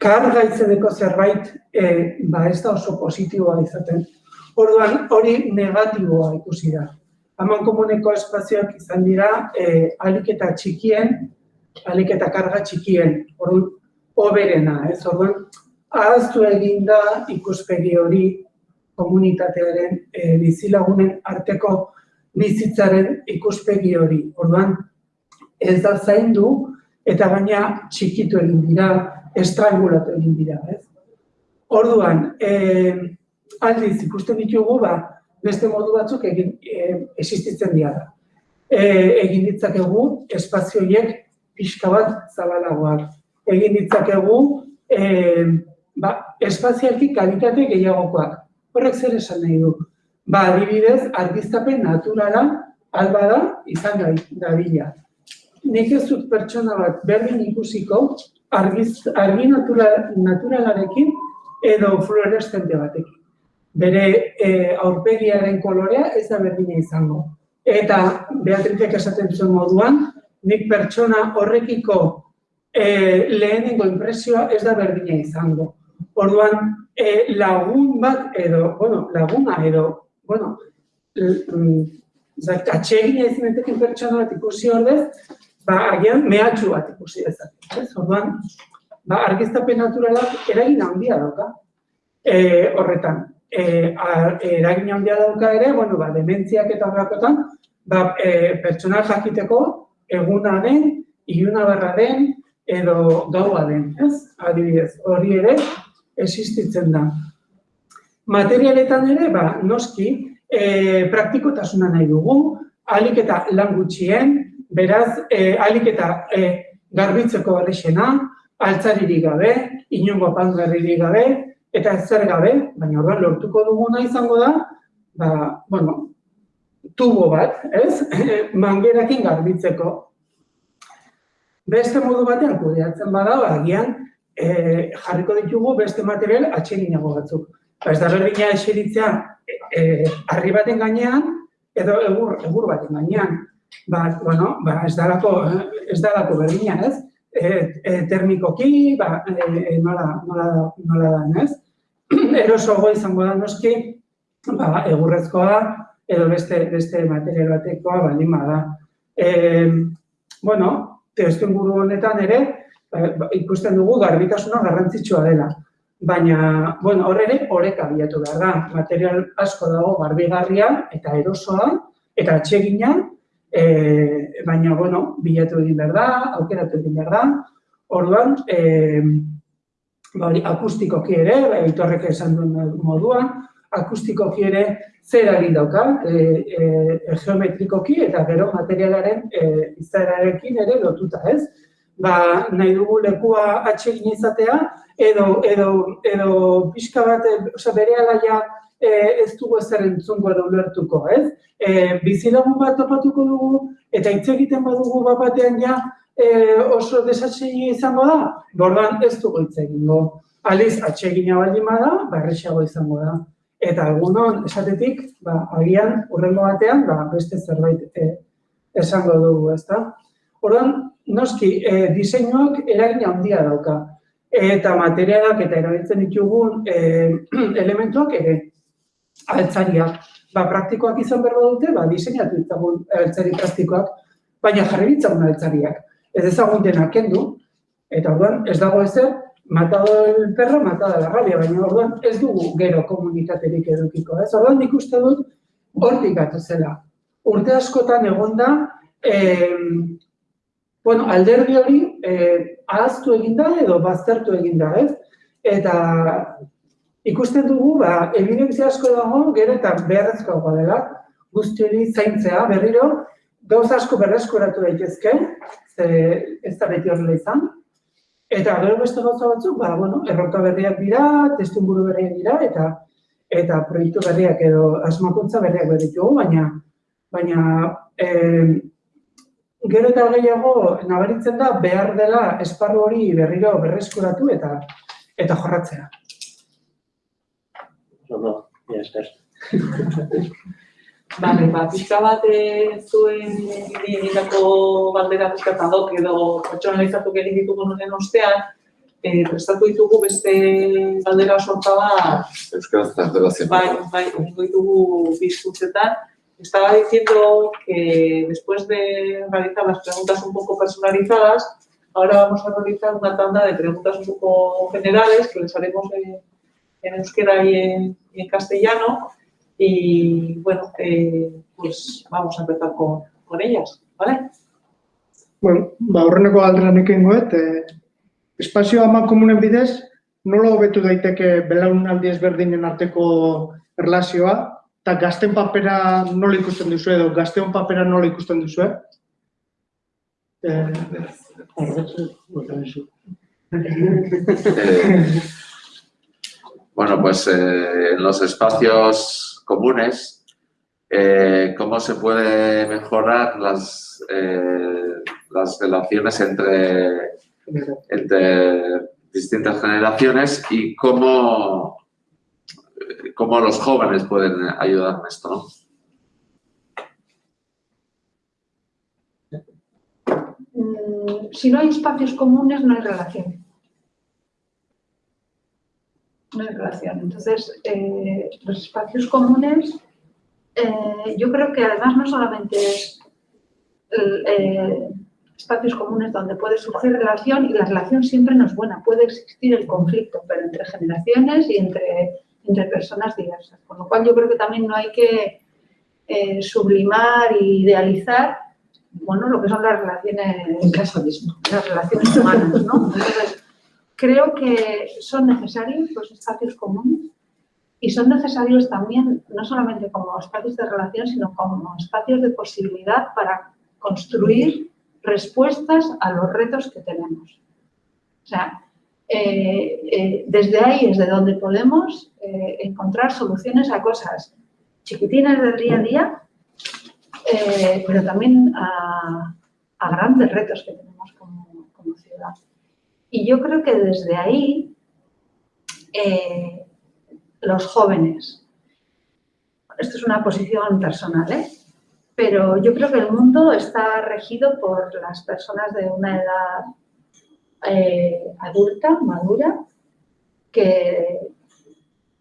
karga izeneko zerbait e, ba ez da oso positiboa izaten. Orduan, hori negatiboa ikusi da. Amankomuneko espazioak izan dira e, alik eta txikien, alik eta karga txikien. Orduan, oberena, ez? Orduan, ahaztu egin da ikuspegi hori komunitatearen e, bizilagunen arteko bizitzaren ikuspegi hori. Orduan, ez da zaindu eta gaina txikitu egin dira, estrangulatu egin dira, ez? Orduan, e, aldiz ikusten ditugu, ba, beste modu batzuk egin e, existitzen dira. E, egin ditzakegu espazio horiek pixka bat zabalagoak egin ditzakegu e, ba, espazialki kalitate gehiagokoak. Horrek zer esan nahi du? Ba, adibidez, argiztapen naturala alba da izan gai, dabila. Nik ez dut pertsona bat berdin ikusiko argiz, argi natura, naturalarekin edo fluoreszente batekin. Bere e, aurpegiaren kolorea ez da berdina izango. Eta Beatrizek esaten zuen moduan, nik pertsona horrekiko e, lehenengo impresioa ez da berdina izango. Orduan, e, lagun bat edo, bueno, laguna edo, bueno, mm, zait, atsegin ez meteken pertsona bat ikusi ordez, ba, agian mehatxu bat ikusi dezake. Ez? Orduan, ba, argiztapen naturalak eragin handia dauka. E, horretan, e, a, eragin handia dauka ere, bueno, ba, dementziak eta horrekotan, ba, e, pertsona jakiteko eguna den, iluna barra den, edo gaua den, ez? Adibidez, hori ere, existitzen da. Materialetan ere, ba, noski, e, praktikotasuna nahi dugu, alik eta lan gutxien, beraz, e, alik eta e, garbitzeko alexena, altzaririk gabe, inongo pantgarririk gabe, eta ez zer gabe, baina orduan lortuko duguna izango da, ba, bueno, tubo bat, ez? *laughs* Mangerakin garbitzeko. Beste modu batean kudeatzen bada, ba, agian e, jarriko ditugu beste material atseginago batzuk. Ba, ez da berdina eseritzea e, harri baten gainean edo egur, egur baten gainean. Ba, bueno, ba, ez dalako, ez dalako berdina, ez? E, e, termikoki, ba, e, nola, nola, nola da, ez? *clears throat* Erosoago izango da noski, ba, egurrezkoa edo beste, beste material batekoa baldin bada. E, bueno, testu inguru honetan ere, ba, ikusten dugu garbitasuna garrantzitsua dela. Baina, bueno, hor ere, horrek abiatu behar da. Material asko dago garbigarria eta erosoa eta atsegina, e, baina, bueno, bilatu egin behar da, aukeratu egin behar da. Orduan, e, ba, akustikoki ere, ba, itorrek esan duen moduan, akustikoki ere zer egin dauka, e, e, geometrikoki eta gero materialaren e, izaerarekin ere lotuta ez. Ba, nahi dugu lekua atsegin izatea, edo, edo, edo pixka bat, oza, bere alaia e, ez dugu ezer entzungo edo ulertuko, ez? E, bizilagun bat topatuko dugu, eta hitz egiten badugu bat batean ja e, oso desatsegi izango da, bordan ez dugu hitz egingo. Aliz, atsegina baldin bada, barrexago izango da. Eta egunon, esatetik, ba, agian, urrengo batean, ba, beste zerbait e, esango dugu, ezta? Orduan, noski, e, diseinuak eragin handia dauka. Eta materialak eta erabiltzen ditugun e, *clears throat* elementuak ere, altzariak. Ba, praktikoak izan behar dute, ba, diseinatu ditzagun altzari praktikoak, baina jarri ditzagun altzariak. Ez ezagun denak kendu, eta orduan ez dago ezer, matado el perro, matada la rabia, baina orduan ez dugu gero komunitaterik edukiko. Ez orduan nik uste dut hortik zela. Urte askotan egonda, eh, bueno, alderdi hori eh, ahaztu eginda edo baztertu eginda, ez? Eta ikusten dugu, ba, evidentzia asko dago, gero eta beharrezkoa dela, guzti hori zaintzea, berriro, gauz asko berreskuratu daitezke, ze ez da beti horrela izan, Eta gero beste gauza batzuk, ba, bueno, erronka berriak dira, testu berriak dira, eta eta proiektu berriak edo asmakuntza berriak berritugu, baina baina e, gero eta gehiago nabaritzen da behar dela esparru hori berriro berreskuratu eta eta jorratzea. Ondo, ja, esker. Bale, *laughs* ba, pixka bat zuen egindako baldera pixka eta dok edo pertsonalizatu egin ditugu noren ostean, eh, prestatu ditugu beste baldera sorta bat. Euskaraz translazio. Bai, bai, egingo ditugu bizkutzetan. Estaba diciendo que después de realizar las preguntas un poco personalizadas, ahora vamos a realizar una tanda de preguntas un poco generales que les haremos en, en euskera y en, y en castellano y bueno, eh, pues vamos a empezar con, con ellas, ¿vale? Bueno, ba, horreneko aldera nekin goet, eh, espazio ama komunen bidez, nola hobetu daiteke belaunaldi ezberdinen arteko erlazioa, eta gazten papera nola ikusten duzu edo gazteon papera nola ikusten duzu? Eh, *laughs* Eh, bueno, pues eh, en los espacios comunes, eh, ¿cómo se puede mejorar las, eh, las relaciones entre, entre distintas generaciones y cómo, cómo los jóvenes pueden ayudar en esto? Mm, si no hay espacios comunes, no hay relación. No hay relación. Entonces, eh, los espacios comunes, eh, yo creo que además no solamente es eh, espacios comunes donde puede surgir relación y la relación siempre no es buena, puede existir el conflicto, pero entre generaciones y entre, entre personas diversas. Con lo cual yo creo que también no hay que sublimar e idealizar bueno, lo que son las relaciones En casa mismo. las relaciones humanas, ¿no? Entonces, *laughs* creo que son necesarios los espacios comunes y son necesarios también, no solamente como espacios de relación, sino como espacios de posibilidad para construir respuestas a los retos que tenemos. O sea, eh, eh, desde ahí es de donde podemos eh, encontrar soluciones a cosas chiquitinas del día a día, pero también a, grandes retos que tenemos como ciudad. Y yo creo que desde ahí eh, los jóvenes, esto es una posición personal, ¿eh? pero yo creo que el mundo está regido por las personas de una edad eh, adulta, madura, que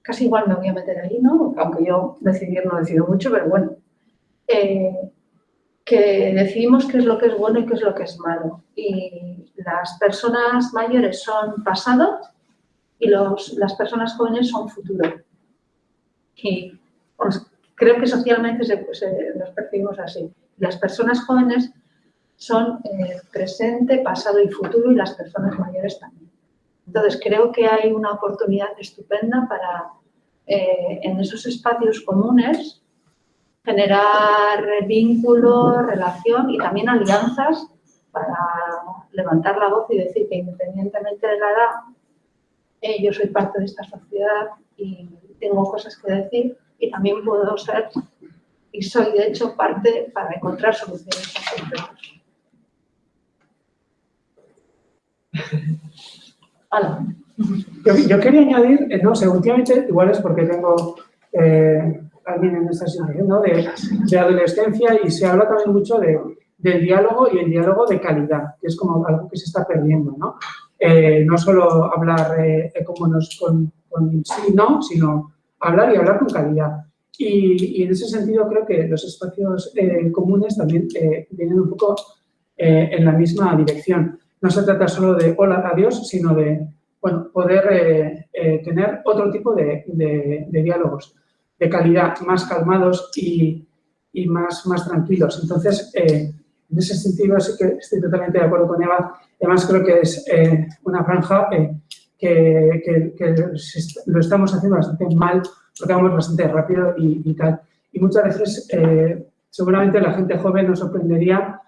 casi igual me voy a meter ahí, ¿no? Aunque yo decidir no decido mucho, pero bueno, eh, que decidimos qué es lo que es bueno y qué es lo que es malo. Y las personas mayores son pasado y los, las personas jóvenes son futuro. Y pues, creo que socialmente se, se- nos percibimos así. Las personas jóvenes son eh, presente, pasado y futuro y las personas mayores también. Entonces creo que hay una oportunidad estupenda para eh, en esos espacios comunes generar vínculos, relación y también alianzas para levantar la voz y decir que independientemente de la edad, eh, yo soy parte de esta sociedad y tengo cosas que decir y también puedo ser y soy de hecho parte para encontrar soluciones. *laughs* Yo, yo quería añadir, eh, no sé, últimamente, igual es porque tengo eh, alguien en esta situación. De, adolescencia y se habla también mucho de, del diálogo y el diálogo de calidad, que es como algo que se está perdiendo, ¿no? Eh, no solo hablar eh, nos, con, con sí, no, sino hablar y hablar con calidad. Y, y en ese sentido creo que los espacios eh, comunes también eh, vienen un poco eh, en la misma dirección. No se trata solo de hola, adiós, sino de bueno, poder tener otro tipo de diálogos de calidad, más calmados y, y más, más tranquilos. Entonces, eh, en ese sentido sí que estoy totalmente de acuerdo con Eva. Además, creo que es eh, una franja eh, que, que- lo estamos haciendo bastante mal, porque vamos bastante rápido y, y tal. Y muchas veces, seguramente la gente joven nos sorprendería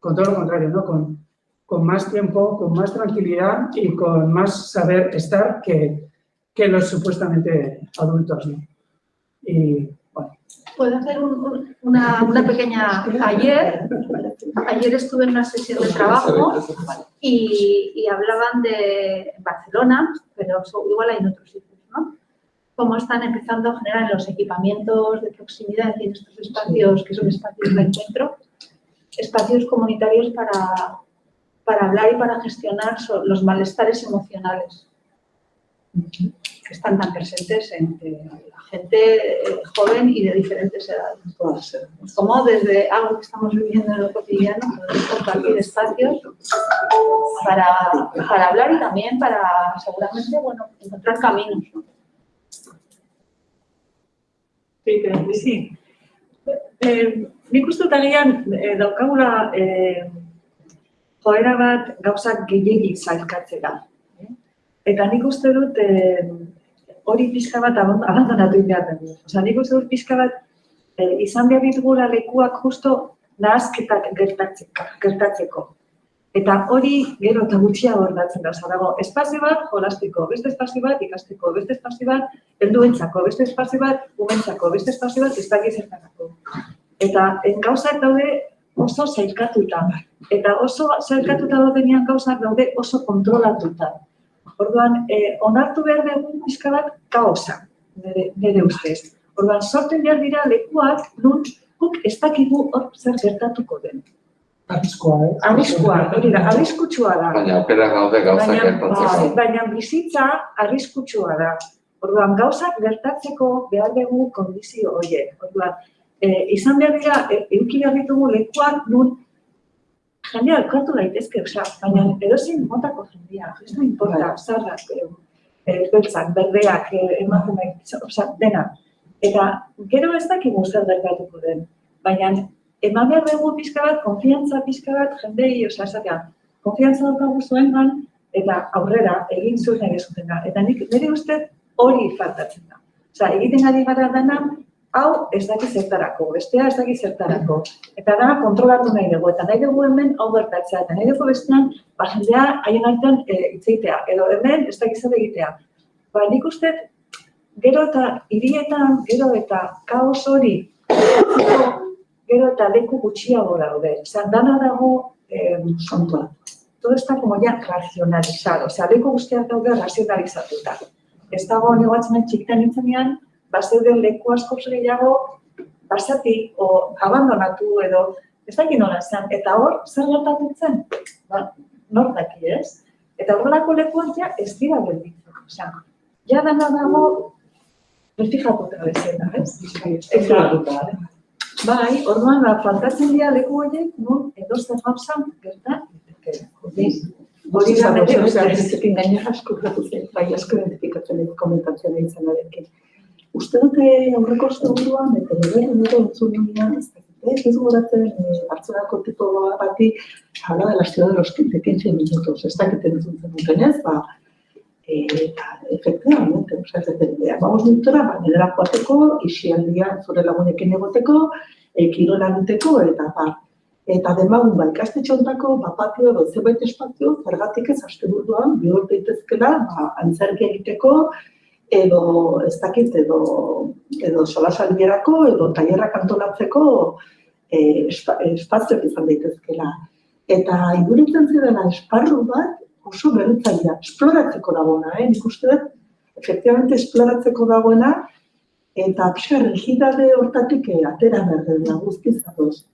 con todo lo contrario, ¿no? Con, con más tiempo, con más tranquilidad y con más saber estar que, que los supuestamente adultos. ¿no? Y bueno, ¿Puedo hacer un- un- una, una pequeña... Ayer, ayer estuve en una sesión de trabajo y, y hablaban de Barcelona, pero igual hay en otros sitios, ¿no? Cómo están empezando a generar en los equipamientos de proximidad en estos espacios, que son espacios de encuentro, espacios comunitarios para, para hablar y para gestionar los malestares emocionales que están tan presentes entre la gente eh, joven y de diferentes edades. Puede ser. Como desde algo que estamos viviendo en lo cotidiano, podemos compartir espacios para, para hablar y también para seguramente bueno, encontrar caminos. ¿no? Sí, Sí. Eh, nik uste dut agian eh, daukagula eh, joera bat gauzak gehiagik zailkatzera. Eta nik uste dut eh, hori pixka bat abandonatu behar dugu. Osea, nik uste dut pixka bat eh, izan behar ditugula lekuak justo nahazketak gertatzeko. gertatzeko. Eta hori gero eta gutxiago gertatzen da. Osea, dago espazio bat jolastiko, beste espazio bat ikasteko, beste espazio bat helduentzako, beste espazio bat umentzako, beste espazio bat ez dakit zertarako. Eta gauzak daude oso zailkatuta. Eta oso zailkatuta daudenean gauzak daude oso kontrolatuta. Orduan, eh, onartu behar dugu pixka bat kaosa, nire, nire ustez. Orduan, sorten behar dira lekuak, nun guk ez dakigu hor zer gertatuko den. Arriskoa, eh? Arriskua, hori da, arriskutsua da. Baina aukera gaude gauzak Baina, gertatzeko. baina bizitza arriskutsua da. Orduan, gauzak gertatzeko behar dugu kondizio horiek. Orduan, e, izan behar dira, e, eduki behar ditugu lekuak nun jendea elkartu daitezke, osea, baina edozein motako jendea, ez da importa, zarrak, e, beltzak, berdeak, emakumeak, osea, dena. Eta gero ez dakigu zer gertatuko den, baina eman behar dugu pixka bat, konfiantza pixka bat jendei, osea, esatea, konfiantza daukagu zuengan, eta aurrera egin zuen ere zutena. Eta nik nire uste hori faltatzen da. Osea, egiten ari gara dana, hau ez daki zertarako, bestea ez daki zertarako. Eta da kontrolatu nahi dugu, eta nahi dugu hemen hau gertatzea, eta nahi dugu bestean, ba, jendea haien artean e, itzeitea, edo hemen ez daki zer egitea. Ba, nik uste, gero eta hirietan, gero eta kaos hori, gero eta leku gutxiago daude. Osea, dana dago eh, Kontua. todo está como ya racionalizado, osea, leku guztiak daude razionalizatuta. Ez dago negoatzen txikitan nintzenean, bazeuden leku asko gehiago basati o abandonatu edo ez dakit nola zen. Eta hor, zer gertatu zen? Ba, nor daki ez? Eta horrelako lekuan ja ez dira gelditzen. Osea, ja dana dago refijatuta bezala, ez? Eta, bai, orduan, ba, faltatzen dira leku horiek, nun edozen gauza gerta daiteke. Hori da, bestetik gainera asko gertatu zen, bai, asko identifikatzen dut komentatzen ari zenarekin. Uste dute aurreko asteburuan, eta nire nire entzun nian, ez dakit, ez goratzen, eh, Bartzelonako tipo bati, habla de la ciudad de los 15 minutos, ez dakit entzun zen duten ez, ba, eh, eta, efectivamente, oza, ez dut, vamos minutora, ba, nidera joateko, isialdia zure lagunekin egoteko, eh, kirola egiteko, eta, ba, Eta demagun ba, ikastetxe hontako ba, patio edo zerbait espazio, zergatik ez asteburuan bihur daitezkela, ba, antzerki egiteko, edo ez dakit, edo, edo solasaldirako, edo tailerrak antolatzeko e, espa, espazioak izan daitezkela. Eta iduritzen zidela esparru bat oso berritzailea, esploratzeko dagoena, eh? nik uste dut, efectivamente esploratzeko dagoena, eta pixka rigidade hortatik eh, atera behar dela guztiz ados.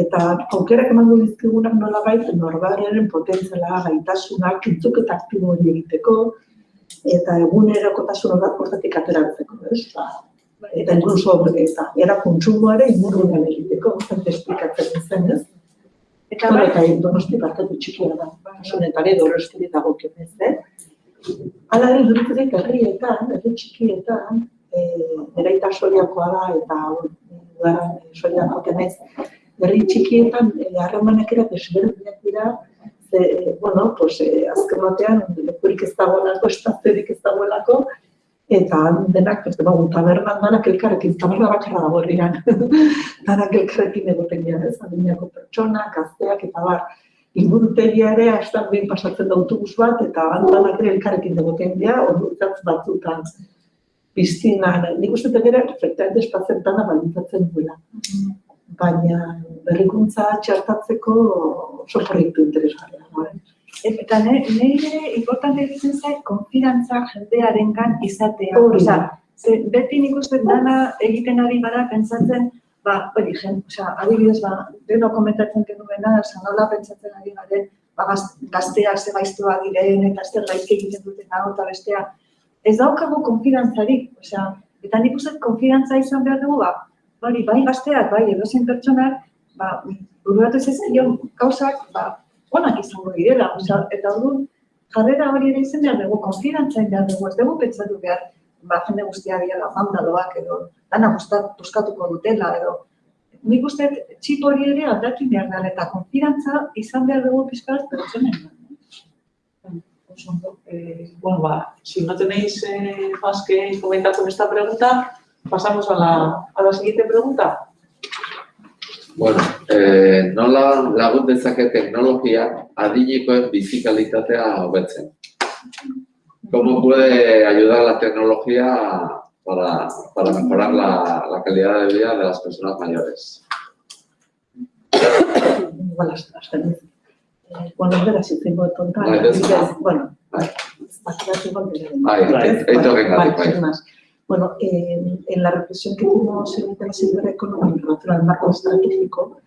Eta aukerak emango dizkigunak nolabait norberaren potentziala, gaitasunak, entzuk eta aktibo egiteko, eta egunerokotasun horrak hortatik ateratzeko, ez? Ba, eta inkluso eta era kontsumoa ere inguruan egiteko, zente esplikatzen zen, ez? Eta Bueno, bai, eta donosti parkatu txikia da, kasunetan edo horrezkiri dago ez, eh? Hala ere, duritzetik herrietan, herri txikietan, e, nire aita soiakoa da, eta udaran soiakoak naiz, herri txikietan eh, harremanak ere desberdinak dira, ze, bueno, pues, eh, azken batean, lekurik ez dagoelako, estaziorik ez dagoelako, eta denak, ez dago, tabernan danak elkarrekin, taberna bakarra dago herrian, *laughs* danak elkarrekin egoten dira, ez, adinako pertsonak, gazteak, eta bar, ingurutegia ere, hastan behin pasatzen da autobus bat, eta danak ere elkarrekin egoten dira, ordutzatz batzutan, piztinan, nik uste dut ere, efektamente espazioetan baldintzatzen duela baina berrikuntza txertatzeko oso proiektu interesgarria. da, eta nire importante iruditzen zait konfidantza jendearengan izatea. Hori da. Osea, ze beti nik uste dana egiten ari gara pentsatzen, ba, hori, jen, osea, adibidez, ba, deno komentatzen genuena, osea, nola pentsatzen ari garen, ba, gaz- gazteak ze gaiztoa diren, eta zer gaizki egiten duten hau eta bestea. Ez daukagu konfidantzarik, osea, eta nik uste konfidantza izan behar dugu, ba, hori, bai gazteak, bai edozein pertsonak, ba, buruatu zezkion gauzak, ba, onak izango direla, osea, eta orduan jarrera hori ere izan behar dugu, konfidantza egin behar dugu, ez dugu pentsatu behar, ba, jende guztia biala mandaloak edo, dana buskatuko dutela edo, nik uste txip hori ere aldatu behar dela, eta konfidantza izan behar dugu pizkat pertsonen. Oso. Eh, bueno, ba, si no tenéis eh, más que comentar con esta pregunta, pasamos a la, a la siguiente pregunta. Bueno, eh, nola lagun dezake teknologia adinekoen bizikalitatea hobetzen? ¿Cómo puede ayudar la tecnología para, para mejorar la, la calidad de vida de las personas mayores? Igual hasta, eh, bueno, hitz eingo tonta, bueno, ¿eh? esto que Vale. Bueno, eh, en la reflexión que hicimos en el tema cibereconómico en relación al marco estratégico,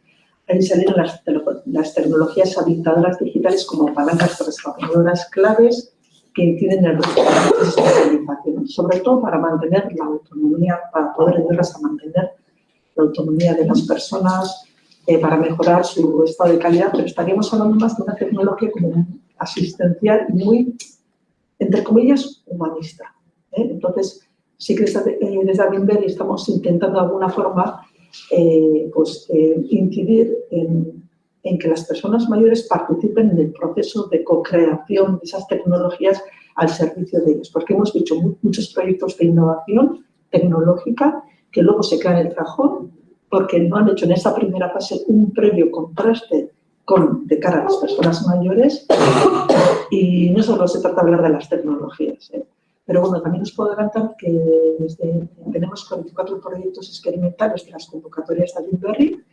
ahí salen las, las tecnologías habilitadoras digitales como palancas transformadoras claves que impiden el resto de la sobre todo para mantener la autonomía, para poder ayudarlas a mantener la autonomía de las personas, eh, para mejorar su estado de calidad, pero estaríamos hablando más de una tecnología como asistencial y muy, entre comillas, humanista. ¿eh? Entonces, sí que desde, eh, desde estamos intentando de alguna forma eh, pues, eh, incidir en, que las personas mayores participen en el proceso de co-creación de esas tecnologías al servicio de ellos, porque hemos hecho mu- muchos proyectos de innovación tecnológica que luego se quedan en el cajón porque no han hecho en esa primera fase un previo contraste con, de cara a las personas mayores y no solo se trata de hablar de las tecnologías. Pero bueno, también os puedo adelantar que desde- tenemos 44 proyectos experimentales de las convocatorias de Adinberry.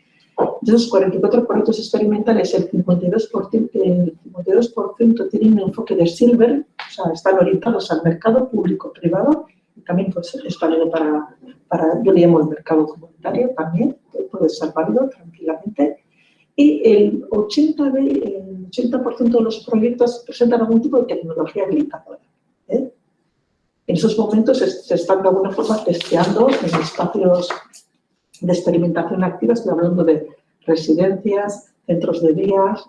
De esos 44 proyectos experimentales, el 52%, el 52% tienen un enfoque de silver, o sea, están orientados al mercado público-privado y también pues, es válido para, para, yo le llamo el mercado comunitario también, puede ser válido tranquilamente. Y el 80%, de, el 80 de los proyectos presentan algún tipo de tecnología habilitadora. En esos momentos se, están de alguna forma testeando en espacios de experimentación activa, estoy hablando de residencias, centros de días,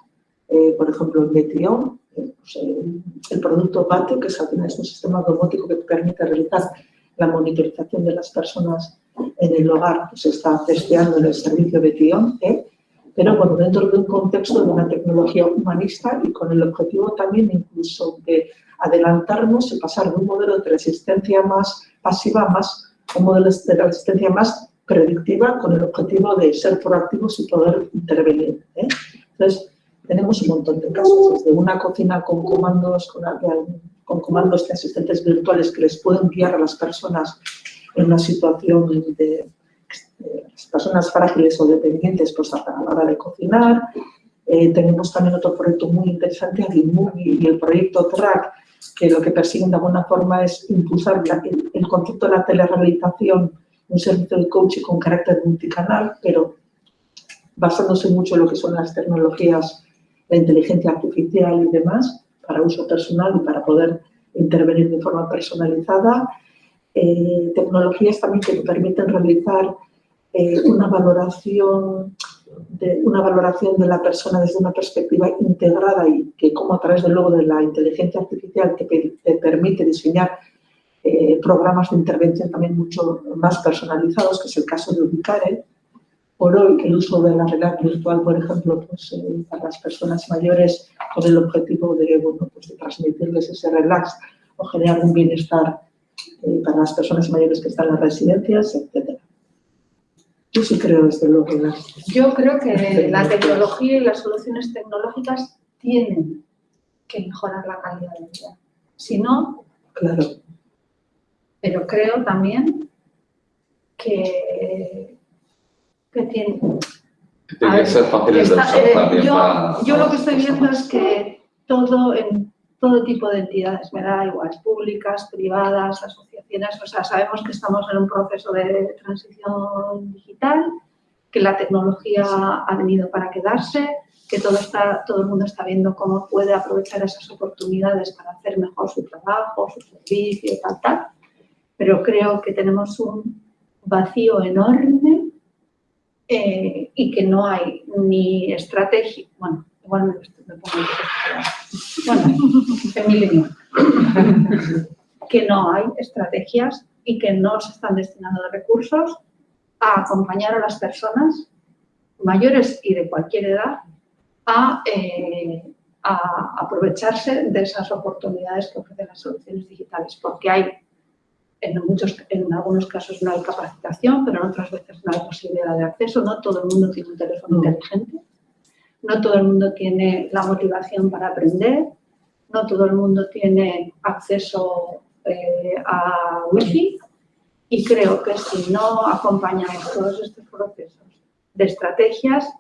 eh, por ejemplo, Betión, eh, pues, eh, el producto Patio, que es, al final es un sistema domótico que permite realizar la monitorización de las personas en el hogar, pues se está testeando en el servicio Betión, ¿eh? pero bueno, dentro de un contexto de una tecnología humanista y con el objetivo también incluso de adelantarnos y pasar de un modelo de resistencia más pasiva más un modelo de resistencia más predictiva con el objetivo de ser proactivos y poder intervenir. ¿eh? Entonces, tenemos un montón de casos, desde una cocina con comandos, con, comandos de asistentes virtuales que les pueden guiar a las personas en una situación de, las personas frágiles o dependientes pues, a la hora de cocinar. Eh, tenemos también otro proyecto muy interesante, y el proyecto TRAC, que lo que persiguen de alguna forma es impulsar el, el, concepto de la telerehabilitación, un servicio de coaching con carácter multicanal, pero basándose mucho en lo que son las tecnologías, la inteligencia artificial y demás, para uso personal y para poder intervenir de forma personalizada. Eh, tecnologías también que permiten realizar eh, una valoración de una valoración de la persona desde una perspectiva integrada y que como a través de luego de la inteligencia artificial que te permite diseñar eh, programas de intervención también mucho más personalizados, que es el caso de Ubicare. Por hoy, el uso de la realidad virtual, por ejemplo, pues, eh, para las personas mayores con el objetivo de, bueno, pues, de transmitirles ese relax o generar un bienestar eh, para las personas mayores que están en las residencias, etc. Yo sí creo, desde luego, las... Yo creo que la tecnología y las soluciones tecnológicas tienen que mejorar la calidad de vida. Si no, claro. pero creo también que, que tiene... Tiene que ser fáciles de usar eh, también yo, para- yo lo que estoy viendo es que todo en todo tipo de entidades, me da igual, públicas, privadas, asociaciones, o sea, sabemos que estamos en un proceso de transición digital, que la tecnología ha venido para quedarse, que todo, está, todo el mundo está viendo cómo puede aprovechar esas oportunidades para hacer mejor su trabajo, su servicio, tal, tal. Pero creo que tenemos un vacío enorme eh, y que no hay ni estrategia, bueno, igual me, me pongo bueno, que no hay estrategias y que no se están destinando recursos a acompañar a las personas mayores y de cualquier edad a, eh, a aprovecharse de esas oportunidades que ofrecen las soluciones digitales, porque hay, en, muchos, en algunos casos no hay capacitación, pero en otras veces no hay posibilidad de acceso, no todo el mundo tiene un teléfono inteligente, no todo el mundo tiene la motivación para aprender, no todo el mundo tiene acceso eh, a wifi y creo que si no acompañamos todos estos procesos de estrategias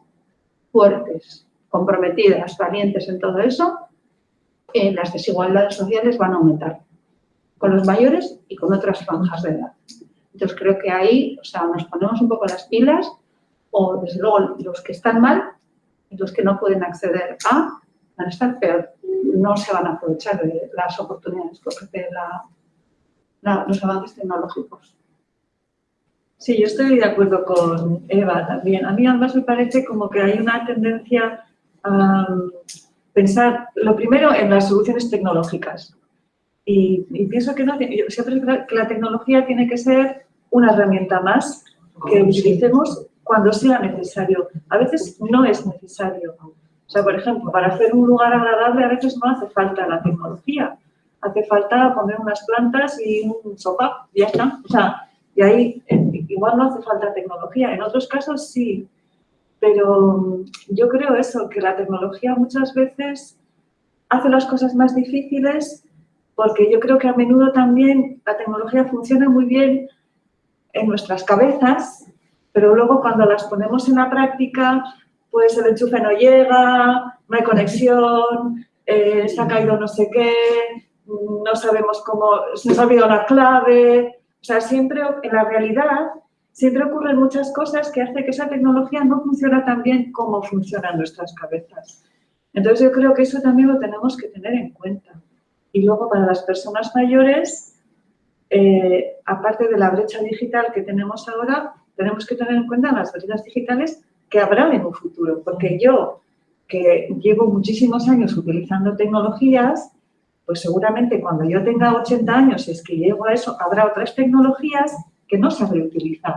fuertes, comprometidas, valientes en todo eso, eh, las desigualdades sociales van a aumentar con los mayores y con otras franjas de edad. Entonces creo que ahí, o sea, nos ponemos un poco las pilas o desde luego los que están mal los que no pueden acceder a van a estar peor. No se van a aprovechar de las oportunidades que ofrece la, la- los avances tecnológicos. Sí, yo estoy de acuerdo con Eva también. A mí además me parece como que hay una tendencia a pensar, lo primero, en las soluciones tecnológicas. Y, y pienso que no, siempre que la tecnología tiene que ser una herramienta más que utilicemos cuando sea necesario. A veces no es necesario. O sea, por ejemplo, para hacer un lugar agradable a veces no hace falta la tecnología. Hace falta poner unas plantas y un sofá, ya está. O sea, y ahí igual no hace falta tecnología. En otros casos sí. Pero mm, yo creo eso, que la tecnología muchas veces hace las cosas más difíciles porque yo creo que a menudo también la tecnología funciona muy bien en nuestras cabezas, pero luego cuando las ponemos en la práctica, pues el enchufe no llega, no hay conexión, eh, se ha caído no sé qué, no sabemos cómo, se nos ha olvidado la clave. O sea, siempre en la realidad, siempre ocurren muchas cosas que hacen que esa tecnología no funciona tan bien como funciona en nuestras cabezas. Entonces yo creo que eso también lo tenemos que tener en cuenta. Y luego para las personas mayores, eh, aparte de la brecha digital que tenemos ahora, tenemos que tener en cuenta las brechas digitales que habrá en un futuro. Porque yo, que llevo muchísimos años utilizando tecnologías, pues seguramente cuando yo tenga 80 años, si es que llego a eso, habrá otras tecnologías que no sabré utilizar.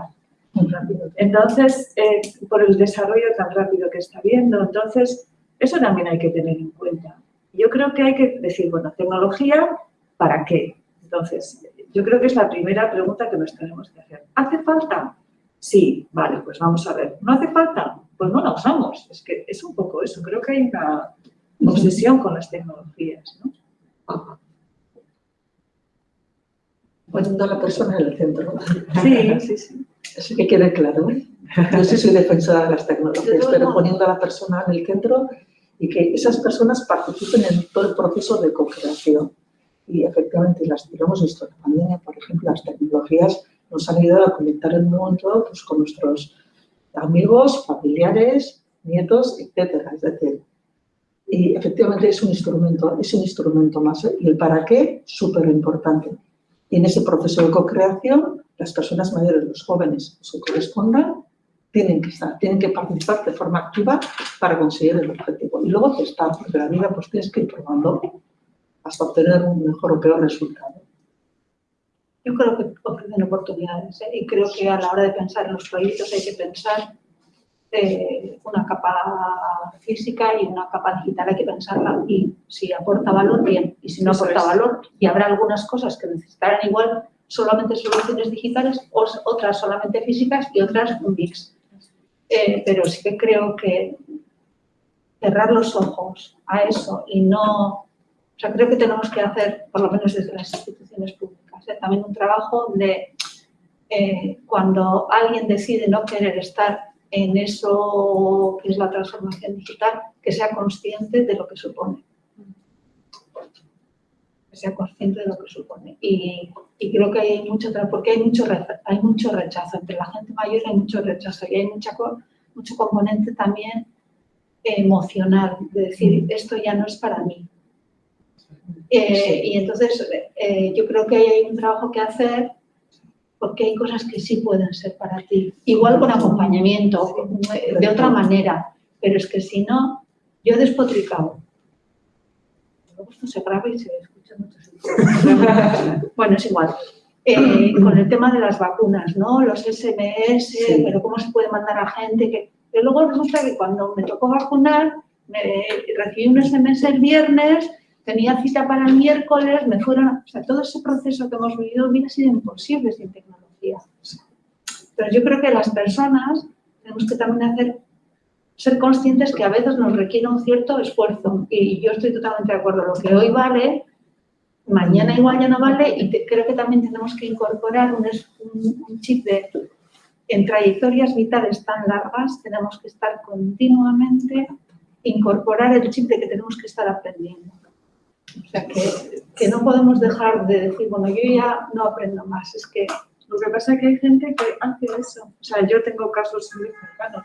Entonces, eh, por el desarrollo tan rápido que está habiendo, entonces, eso también hay que tener en cuenta. Yo creo que hay que decir, bueno, tecnología, ¿para qué? Entonces, yo creo que es la primera pregunta que nos tenemos que hacer. ¿Hace falta? Sí, vale, pues vamos a ver. ¿No hace falta? Pues no la usamos. Es que es un poco eso. Creo que hay una obsesión con las tecnologías, ¿no? Poniendo a la persona en el centro. Sí, sí, sí. Eso que quede claro. ¿eh? Yo sí soy defensora de las tecnologías, pero poniendo a la persona en el centro y que esas personas participen en todo el proceso de co-creación. Y efectivamente, las que lo hemos visto en la pandemia, por ejemplo, las tecnologías nos han ayudado a conectar el mundo pues, con nuestros amigos, familiares, nietos, etcétera. Es decir, y efectivamente es un instrumento, es un instrumento más. ¿eh? Y el para qué, súper importante. Y en ese proceso de co-creación, las personas mayores, los jóvenes, que correspondan, tienen que estar, tienen que participar de forma activa para conseguir el objetivo. Y luego testar, porque la vida pues tienes que ir probando hasta obtener un mejor o peor resultado. Yo creo que ofrecen oportunidades ¿eh? y creo que a la hora de pensar en los proyectos hay que pensar eh, una capa física y una capa digital, hay que pensarla y si aporta valor, bien, y si no aporta es. valor, y habrá algunas cosas que necesitarán igual solamente soluciones digitales, otras solamente físicas y otras un mix. Eh, pero sí que creo que cerrar los ojos a eso y no, o sea, creo que tenemos que hacer, por lo menos desde las instituciones públicas, también un trabajo de eh, cuando alguien decide no querer estar en eso que es la transformación digital, que sea consciente de lo que supone. Que sea consciente de lo que supone. Y, y creo que hay mucho, porque hay mucho, hay mucho rechazo. Entre la gente mayor hay mucho rechazo y hay mucha, mucho componente también emocional, de decir, esto ya no es para mí. Eh, y entonces eh, yo creo que hay un trabajo que hacer porque hay cosas que sí pueden ser para ti. Igual con acompañamiento, eh, de otra manera, pero es que si no, yo he despotricado. Luego esto se graba y se escucha mucho. *laughs* bueno, es igual. Eh, con el tema de las vacunas, ¿no? Los SMS, Sí. pero cómo se puede mandar a gente que... Pero luego resulta que cuando me tocó vacunar, me recibí un SMS el viernes, tenía cita para el miércoles, me fueron... O sea, todo ese proceso que hemos vivido hubiera sido imposible sin tecnología. Pero yo creo que las personas tenemos que también ser conscientes que a veces nos requiere un cierto esfuerzo. Y yo estoy totalmente de acuerdo. Lo que hoy vale, mañana igual ya no vale. Y creo que también tenemos que incorporar un chip de, en trayectorias vitales tan largas, tenemos que estar continuamente, incorporar el chip de que tenemos que estar aprendiendo. O sea, que, que no podemos dejar de decir, bueno, yo ya no aprendo más, es que Lo que pasa es que hay gente que hace eso. O sea, yo tengo casos muy cercanos.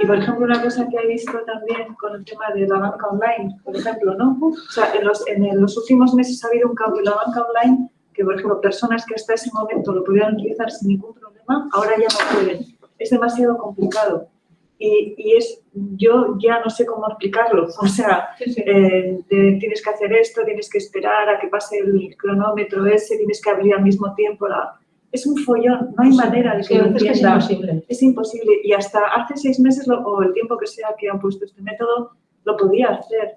Y, por ejemplo, una cosa que he visto también con el tema de la banca online, por ejemplo, ¿no? O sea, en los, en los últimos meses ha habido un cambio en la banca online que, por ejemplo, personas que hasta ese momento lo pudieran utilizar sin ningún problema, ahora ya no pueden. Es demasiado complicado. Y, y es, yo ya no sé cómo explicarlo. *laughs* O sea, eh, de- tienes que hacer esto, tienes que esperar a que pase el cronómetro ese, tienes que abrir al mismo tiempo. La... Es un follón, no hay manera de Sí, que lo que es entienda. imposible. Es imposible. Y hasta hace seis meses lo- o el tiempo que sea que han puesto este método, lo podía hacer.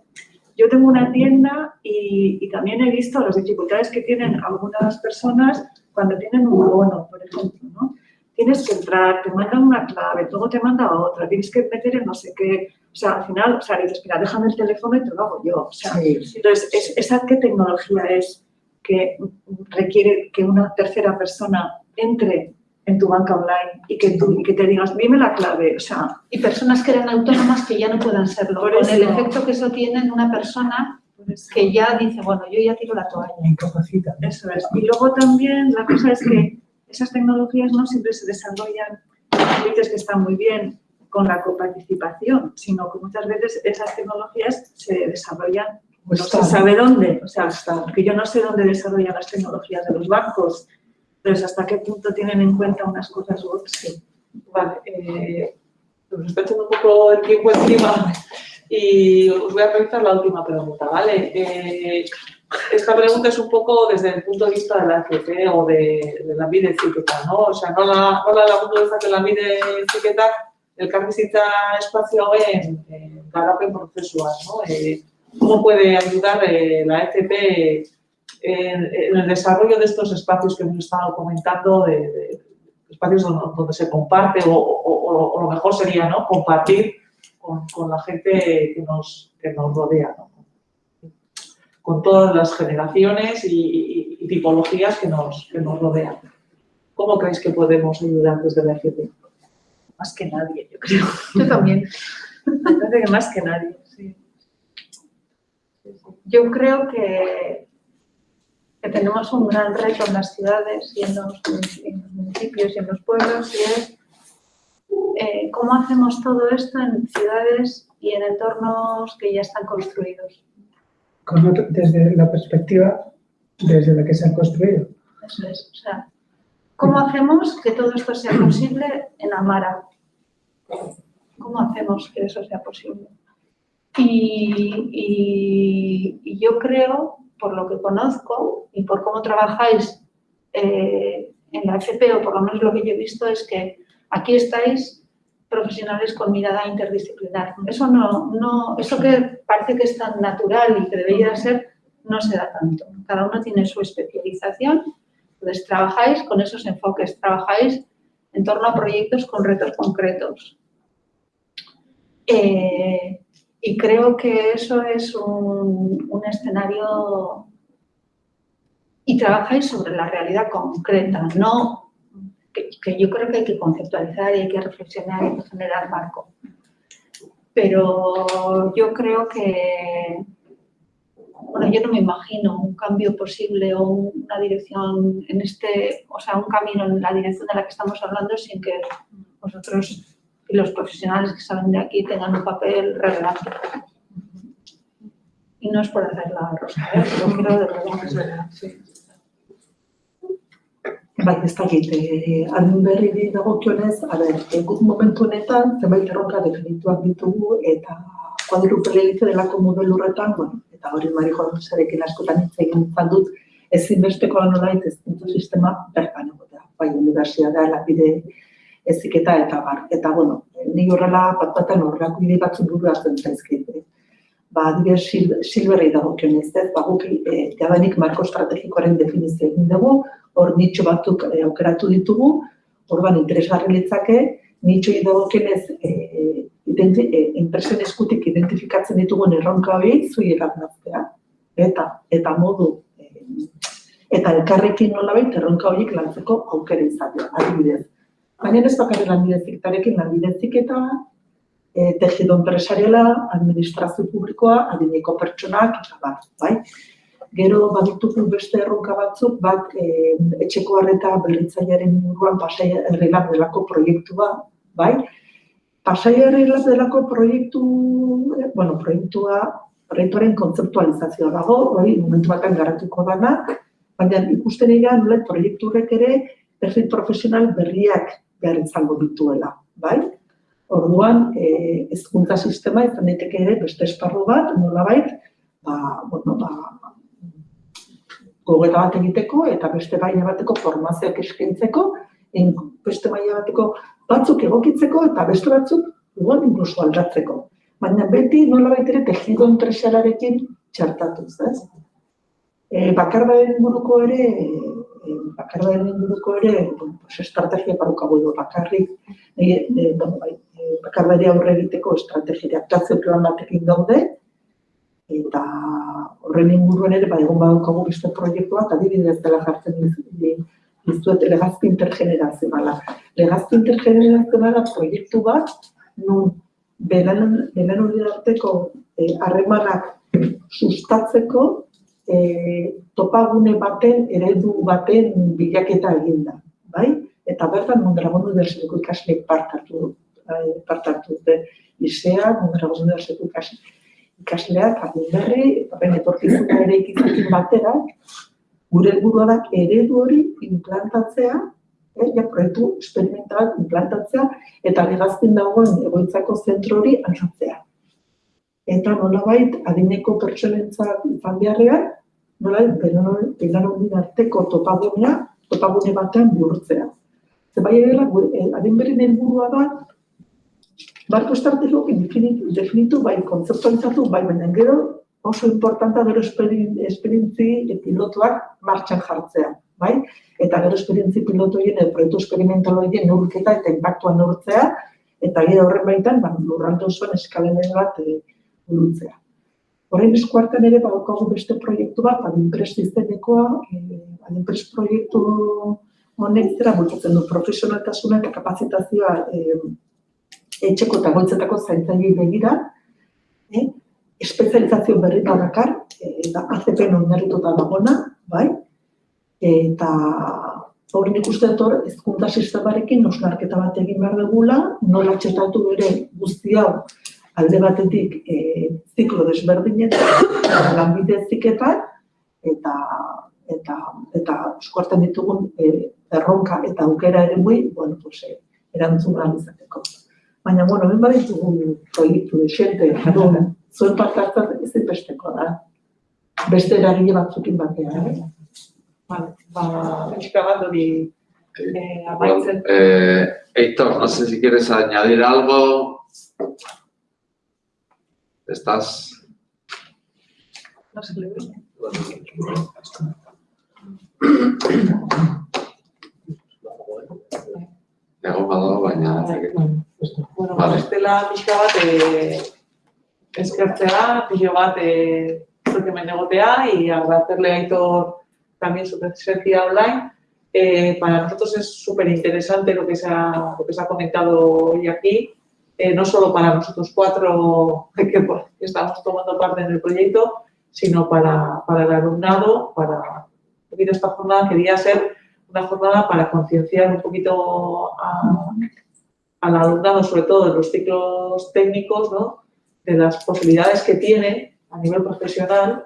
Yo tengo una tienda y, y también he visto las dificultades que tienen algunas personas cuando tienen un bono, por ejemplo, ¿no? Tienes que entrar, te mandan una clave, luego te manda otra, tienes que meter en no sé qué. O sea, al final, o sea, dices, mira, déjame el teléfono y te lo hago yo. O sea, entonces, es, ¿esa qué tecnología es que requiere que una tercera persona entre en tu banca online y que, tú, y que te digas, dime la clave? O sea, Y personas que eran autónomas que ya no puedan serlo, con el eso. efecto que eso tiene en una persona que ya dice, bueno, yo ya tiro la toalla. Incapacita. Eso es. Y luego también la cosa es que esas tecnologías no siempre se desarrollan, dices que están muy bien con la coparticipación, sino que muchas veces esas tecnologías se desarrollan no se sabe dónde. O sea, que yo no sé dónde desarrollan las tecnologías de los bancos. Entonces, ¿hasta qué punto tienen en cuenta unas cosas u otras? Sí. Vale, eh, nos está echando un poco el tiempo encima y os voy a realizar la última pregunta, ¿vale? Eh, esta pregunta es un poco desde el punto de vista de la FP o de, la vida etiqueta, ¿no? O sea, no la, no la, la punto de vista de la vida etiqueta, elkarrizitza espazioen eh, garapen prozesuan, ¿no? Eh, ¿Cómo puede ayudar eh, la FP en, el desarrollo de estos espacios que hemos estado comentando, de, espacios donde, se comparte o lo mejor sería ¿no? compartir con, con la gente que nos, que nos rodea, ¿no? Con todas las generaciones y, tipologías que nos, que nos rodean. ¿Cómo creéis que podemos ayudar desde la FP? Más que nadie, yo creo. *laughs* Yo también. Me parece que más que nadie. Yo creo que, que tenemos un gran reto en las ciudades y en los, en los municipios y en los pueblos y es eh, cómo hacemos todo esto en ciudades y en entornos que ya están construidos. Con otro- desde la perspectiva desde la que se han construido. Eso es. O sea, ¿cómo hacemos que todo esto sea *clears throat* posible en Amara? ¿Cómo hacemos que eso sea posible? Y, y- y yo creo, por lo que conozco y por cómo trabajáis eh, en la FP, o por lo menos lo que yo he visto, es que aquí estáis profesionales con mirada interdisciplinar. Eso no, no, eso que parece que es tan natural y que debería ser, no se da tanto. Cada uno tiene su especialización, entonces trabajáis con esos enfoques, trabajáis en torno a proyectos con retos concretos. Eh, y creo que eso es un, un escenario y trabajáis sobre la realidad concreta, no que, yo creo que hay que conceptualizar y hay que reflexionar y generar marco. Pero yo creo que, bueno, yo no me imagino un cambio posible o una dirección en este, o sea, un camino en la dirección de la que estamos hablando sin que vosotros y los profesionales que salen de aquí tengan un papel relevante. Y no es por hacer la rosa, ¿eh? pero creo de verdad. Bai, ez dakit, eh, adin berri dagokionez, a ber, eh, guk momentu honetan zenbait erronka definituak ditugu eta kuadrupele egite delako modelo horretan, bueno, eta hori Mari Joserekin askotan hitz egin izan dut, ezinbestekoa nolait hezkuntza sistema bertan egotea, bai, unibertsitatea, lapide eziketa eta bar. Eta, bueno, ni horrela bat batean horrelako ide batzuk buru hartzen zaizkit. eh. Ba, adibidez, sil, silberrei dagokionez, ez, ba, guk eh, jadanik marko estrategikoaren definizio egin dugu, hor nitxo batzuk eh, aukeratu ditugu, orban interesgarri litzake, nitxoi dagokienez eh, identi, eh, enpresen eskutik identifikatzen ditugun erronka hori zui erabnaztea. Eta, eta modu, eh, eta elkarrekin nolabait erronka horiek lantzeko aukera izatea, adibidez. Baina ez bakarrik lanbideziketarekin lanbideziketa, e, tejido empresariala, administrazio publikoa, adineko pertsonak, eta bar, bai? Gero baditugu beste erronka batzuk, bat e, etxeko harreta berritzailearen inguruan pasai errelap delako proiektua, bai? Pasai errelap delako proiektu, eh, bueno, proiektua, proiektuaren kontzeptualizazioa dago, hori momentu batean garatuko dana, baina ikusten egia nola proiektu horrek ere perfil profesional berriak behar izango dituela, bai? Orduan, eh, hezkuntza sistema izan daiteke ere beste esparru bat, nolabait, ba, bueno, ba, gogeta bat egiteko eta beste baina bateko formazioak eskaintzeko, beste baina bateko batzuk egokitzeko eta beste batzuk igual inkluso aldatzeko. Baina beti nolabait ere tejido enpresalarekin txartatuz, ez? E, bakardaren inguruko ere, e, bakardaren inguruko ere, bueno, pues, estrategia parukago edo bakarrik, e, e, bueno, bai, e, bakardari aurre egiteko estrategia aktuazio plan batekin daude, eta horren inguruan ere, ba, egon badaukagu beste proiektuak, adibidez dela jartzen dizu- dizuet legazki intergenerazionala. Legazki intergenerazionala proiektu bat, nun belan, hori arteko eh, harremanak sustatzeko eh, topagune baten, eredu baten bilaketa eginda, bai? Eta bertan Mondragon Unibertsitateko ikasleek parte hartu, eh, parte hartu dute. Isea, Mondragon Unibertsitateko ikasleek ikasleak adin berri, eta ben etorkizuna ere ikizakin batera, gure helburua da eredu hori implantatzea, eh, ja, proiektu experimental implantatzea, eta legazpin dagoen egoitzako zentro hori aldatzea. Eta nolabait, adineko pertsonentzat izan beharrean, nolabait, belanondin arteko topagunea, topagune batean bihurtzea. Ze bai edela, adin berrin helburua da, Marko estrategikoak definitu, definitu, bai, kontzeptualizatu, bai, baina gero oso importanta gero esperientzi pilotuak martxan jartzea, bai? Eta gero esperientzi edo proiektu esperimental horien neurketa eta impactua neurtzea, eta gero horren baitan, ba, lurralde osoan eskalen bat e, burutzea. Horren eskuartan ere, badaukagu beste proiektu bat, adinpres izenekoa, e, adinpres proiektu honek zera bultzatzen du profesionaltasuna eta kapazitazioa e, etxeko eta goitzetako zaintzailei begira, eh? espezializazio berri bat dakar, eh, eta ACP oinarrituta dagona, bai? Eta hori nik uste dut hor, hezkuntza sistemarekin osnarketa bat egin behar dugula, nola txetatu ere guzti hau alde batetik e, ziklo desberdinetan, *coughs* lanbide ziketan, eta eta eta eskuartan ditugun e, erronka eta aukera ere mui, bueno, pues, erantzun izateko. Baina, bueno, ben baditugu proiektu de xente, *laughs* jadun, zuen parte hartzat ez besteko da. Beste eragile batzukin batean, eh? Vale, ba, pixka bat hori eh, Bueno, amaitzen. eh, Héctor, no sé si quieres añadir algo. ¿Estás? No se le ve. Egon badago, baina... Bueno, Vale. bestela pixka bat eh, eskertzea, pilo bat zuek hemen egotea y agradecerle a Aitor también su presencia online. Eh, para nosotros es súper interesante lo, que se ha- lo que se ha comentado hoy aquí, eh, no solo para nosotros cuatro *laughs* que pues, estamos tomando parte en el proyecto, sino para, para el alumnado, para un poquito esta jornada quería ser una jornada para concienciar un poquito a, al alumnado, sobre todo en los ciclos técnicos, ¿no? de las posibilidades que tiene a nivel profesional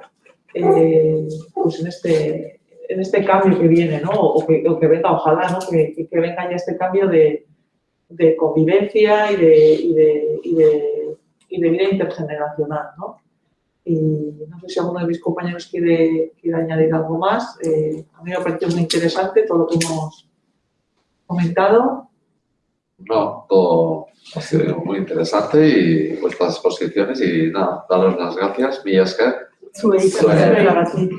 eh, pues en, este, en este cambio que viene, ¿no? o, que, o que venga, ojalá, ¿no? que, que- venga ya este cambio de, de convivencia y de, y, de, y, de, y de vida intergeneracional. ¿no? Y no sé si alguno de mis compañeros quiere, quiere añadir algo más. Eh, a mí me ha parecido muy interesante todo lo que hemos comentado. No, todo ha sido muy interesante y vuestras exposiciones y nada, daros las gracias, Esker. Zeragatik.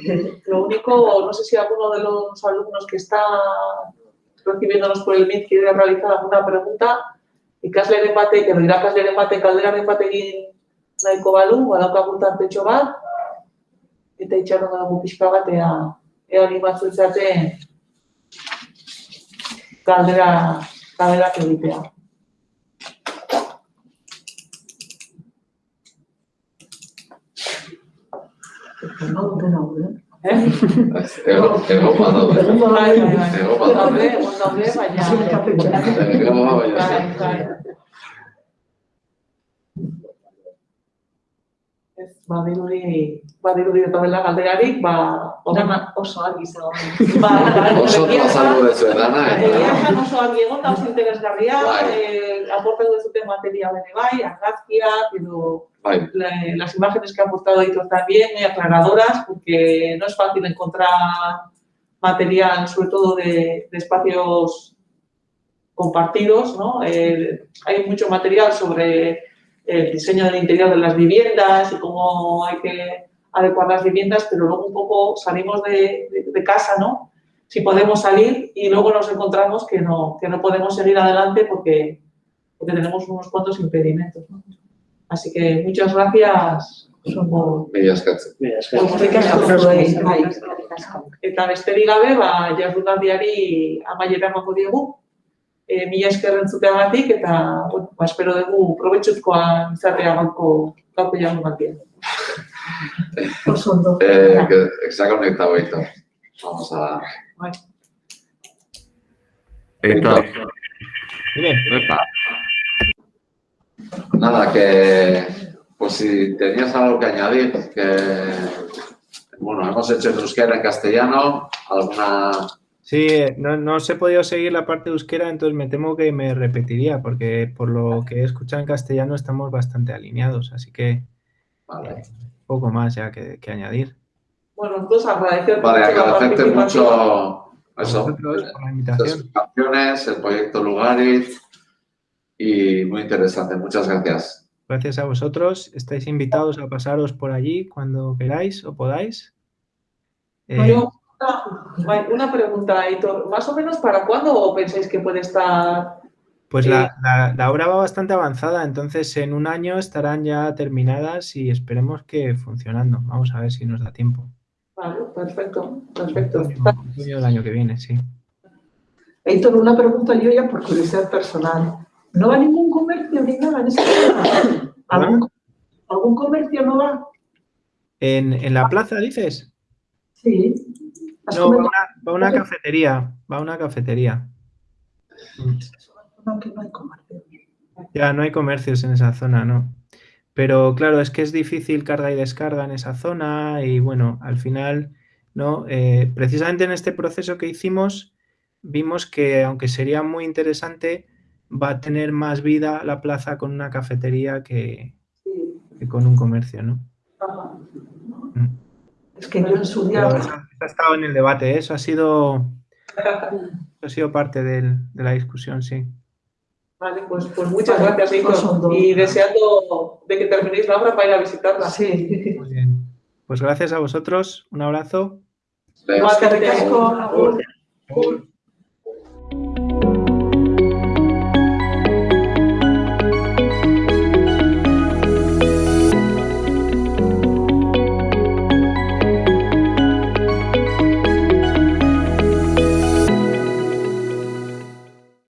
Lo único, no sé si alguno de los alumnos que está recibiéndonos por el MIT quiere realizar alguna pregunta. Ikasleren batek, edo irakasleren batek galderaren batekin nahiko balu, badaukagun tartetxo bat, eta itxaron dugu pixka bat, ea, ea animatzen zaten galdera, cadena credípea. No, no, no, ¿Eh? Tengo, Bai, bai. Ez, badirudi, badirudi eta dela galderarik, ba... Dana oso argi zegoen. Ba, Oso azaldu dezu edana, Egia oso argi egon da oso interesgarria, eh, aportatu dezuten material ere bai, argazkiak, edo la- las imágenes que ha aportado Hitor también, muy aclaradoras, porque no es fácil encontrar material, sobre todo de, de espacios compartidos, ¿no? Eh, hay mucho material sobre el diseño del interior de las viviendas y cómo hay que adecuar las viviendas, pero luego un poco salimos de, de- de casa, ¿no? Si podemos salir y luego nos encontramos que no, que no podemos seguir adelante porque, porque tenemos unos cuantos impedimentos, ¿no? Así que muchas gracias asko zuei, bai. Eta besterik gabe, ba, jardunaldiari amaiera emango diegu. E, mila esker entzuteagatik eta, bueno, ba, espero dugu probetxuzkoa izarrea gaurko gaurko jardunaldia. *laughs* Oso ondo. Eh, que, conectado Héctor. Vamos a... Bai. Héctor, Dime. epa. Nada, que pues si tenías algo que añadir, que bueno, hemos hecho en euskera en castellano, alguna Sí, eh, no, no os he podido seguir la parte de euskera, entonces me temo que me repetiría, porque por lo que he escuchado en castellano estamos bastante alineados, así que Vale, poco más ya que, que añadir. Bueno, nosotros agradecerte vale mucho agradecerte mucho A eso, vosotros por la invitación. canciones, el proyecto Lugarit y muy interesante. Muchas gracias. Gracias a vosotros. Estáis invitados a pasaros por allí cuando queráis o podáis. Eh, una, pregunta, Aitor. ¿Más o menos para cuándo pensáis que puede estar? Pues Eh, la, la- la obra va bastante avanzada, entonces en un año estarán ya terminadas y esperemos que funcionando. Vamos a ver si nos da tiempo. Vale, perfecto, perfecto. Otoño, otoño del año que viene, sí. Héctor, una pregunta yo ya por curiosidad personal. ¿No va ningún comercio ni nada en zona? ¿Algún, algún comercio no va? ¿En, en la plaza dices? Sí. ¿Has No, va comentado una, va una cafetería, va una cafetería. Que no hay comercio? Ya no hay comercios en esa zona, ¿no? Pero claro, es que es difícil carga y descarga en esa zona y bueno, al final, ¿no? Eh, precisamente en este proceso que hicimos, vimos que aunque sería muy interesante, va a tener más vida la plaza con una cafetería que, con un comercio, ¿no? ajá. Mm. Es que yo en su día... Ha estado en el debate, ¿eh? eso ha sido, eso ha sido parte del- de la discusión, sí. Vale, pues, pues muchas Vale, gracias, dos. Y deseando de que terminéis la obra para ir a visitarla. Sí. Muy bien. Pues gracias a vosotros, un abrazo.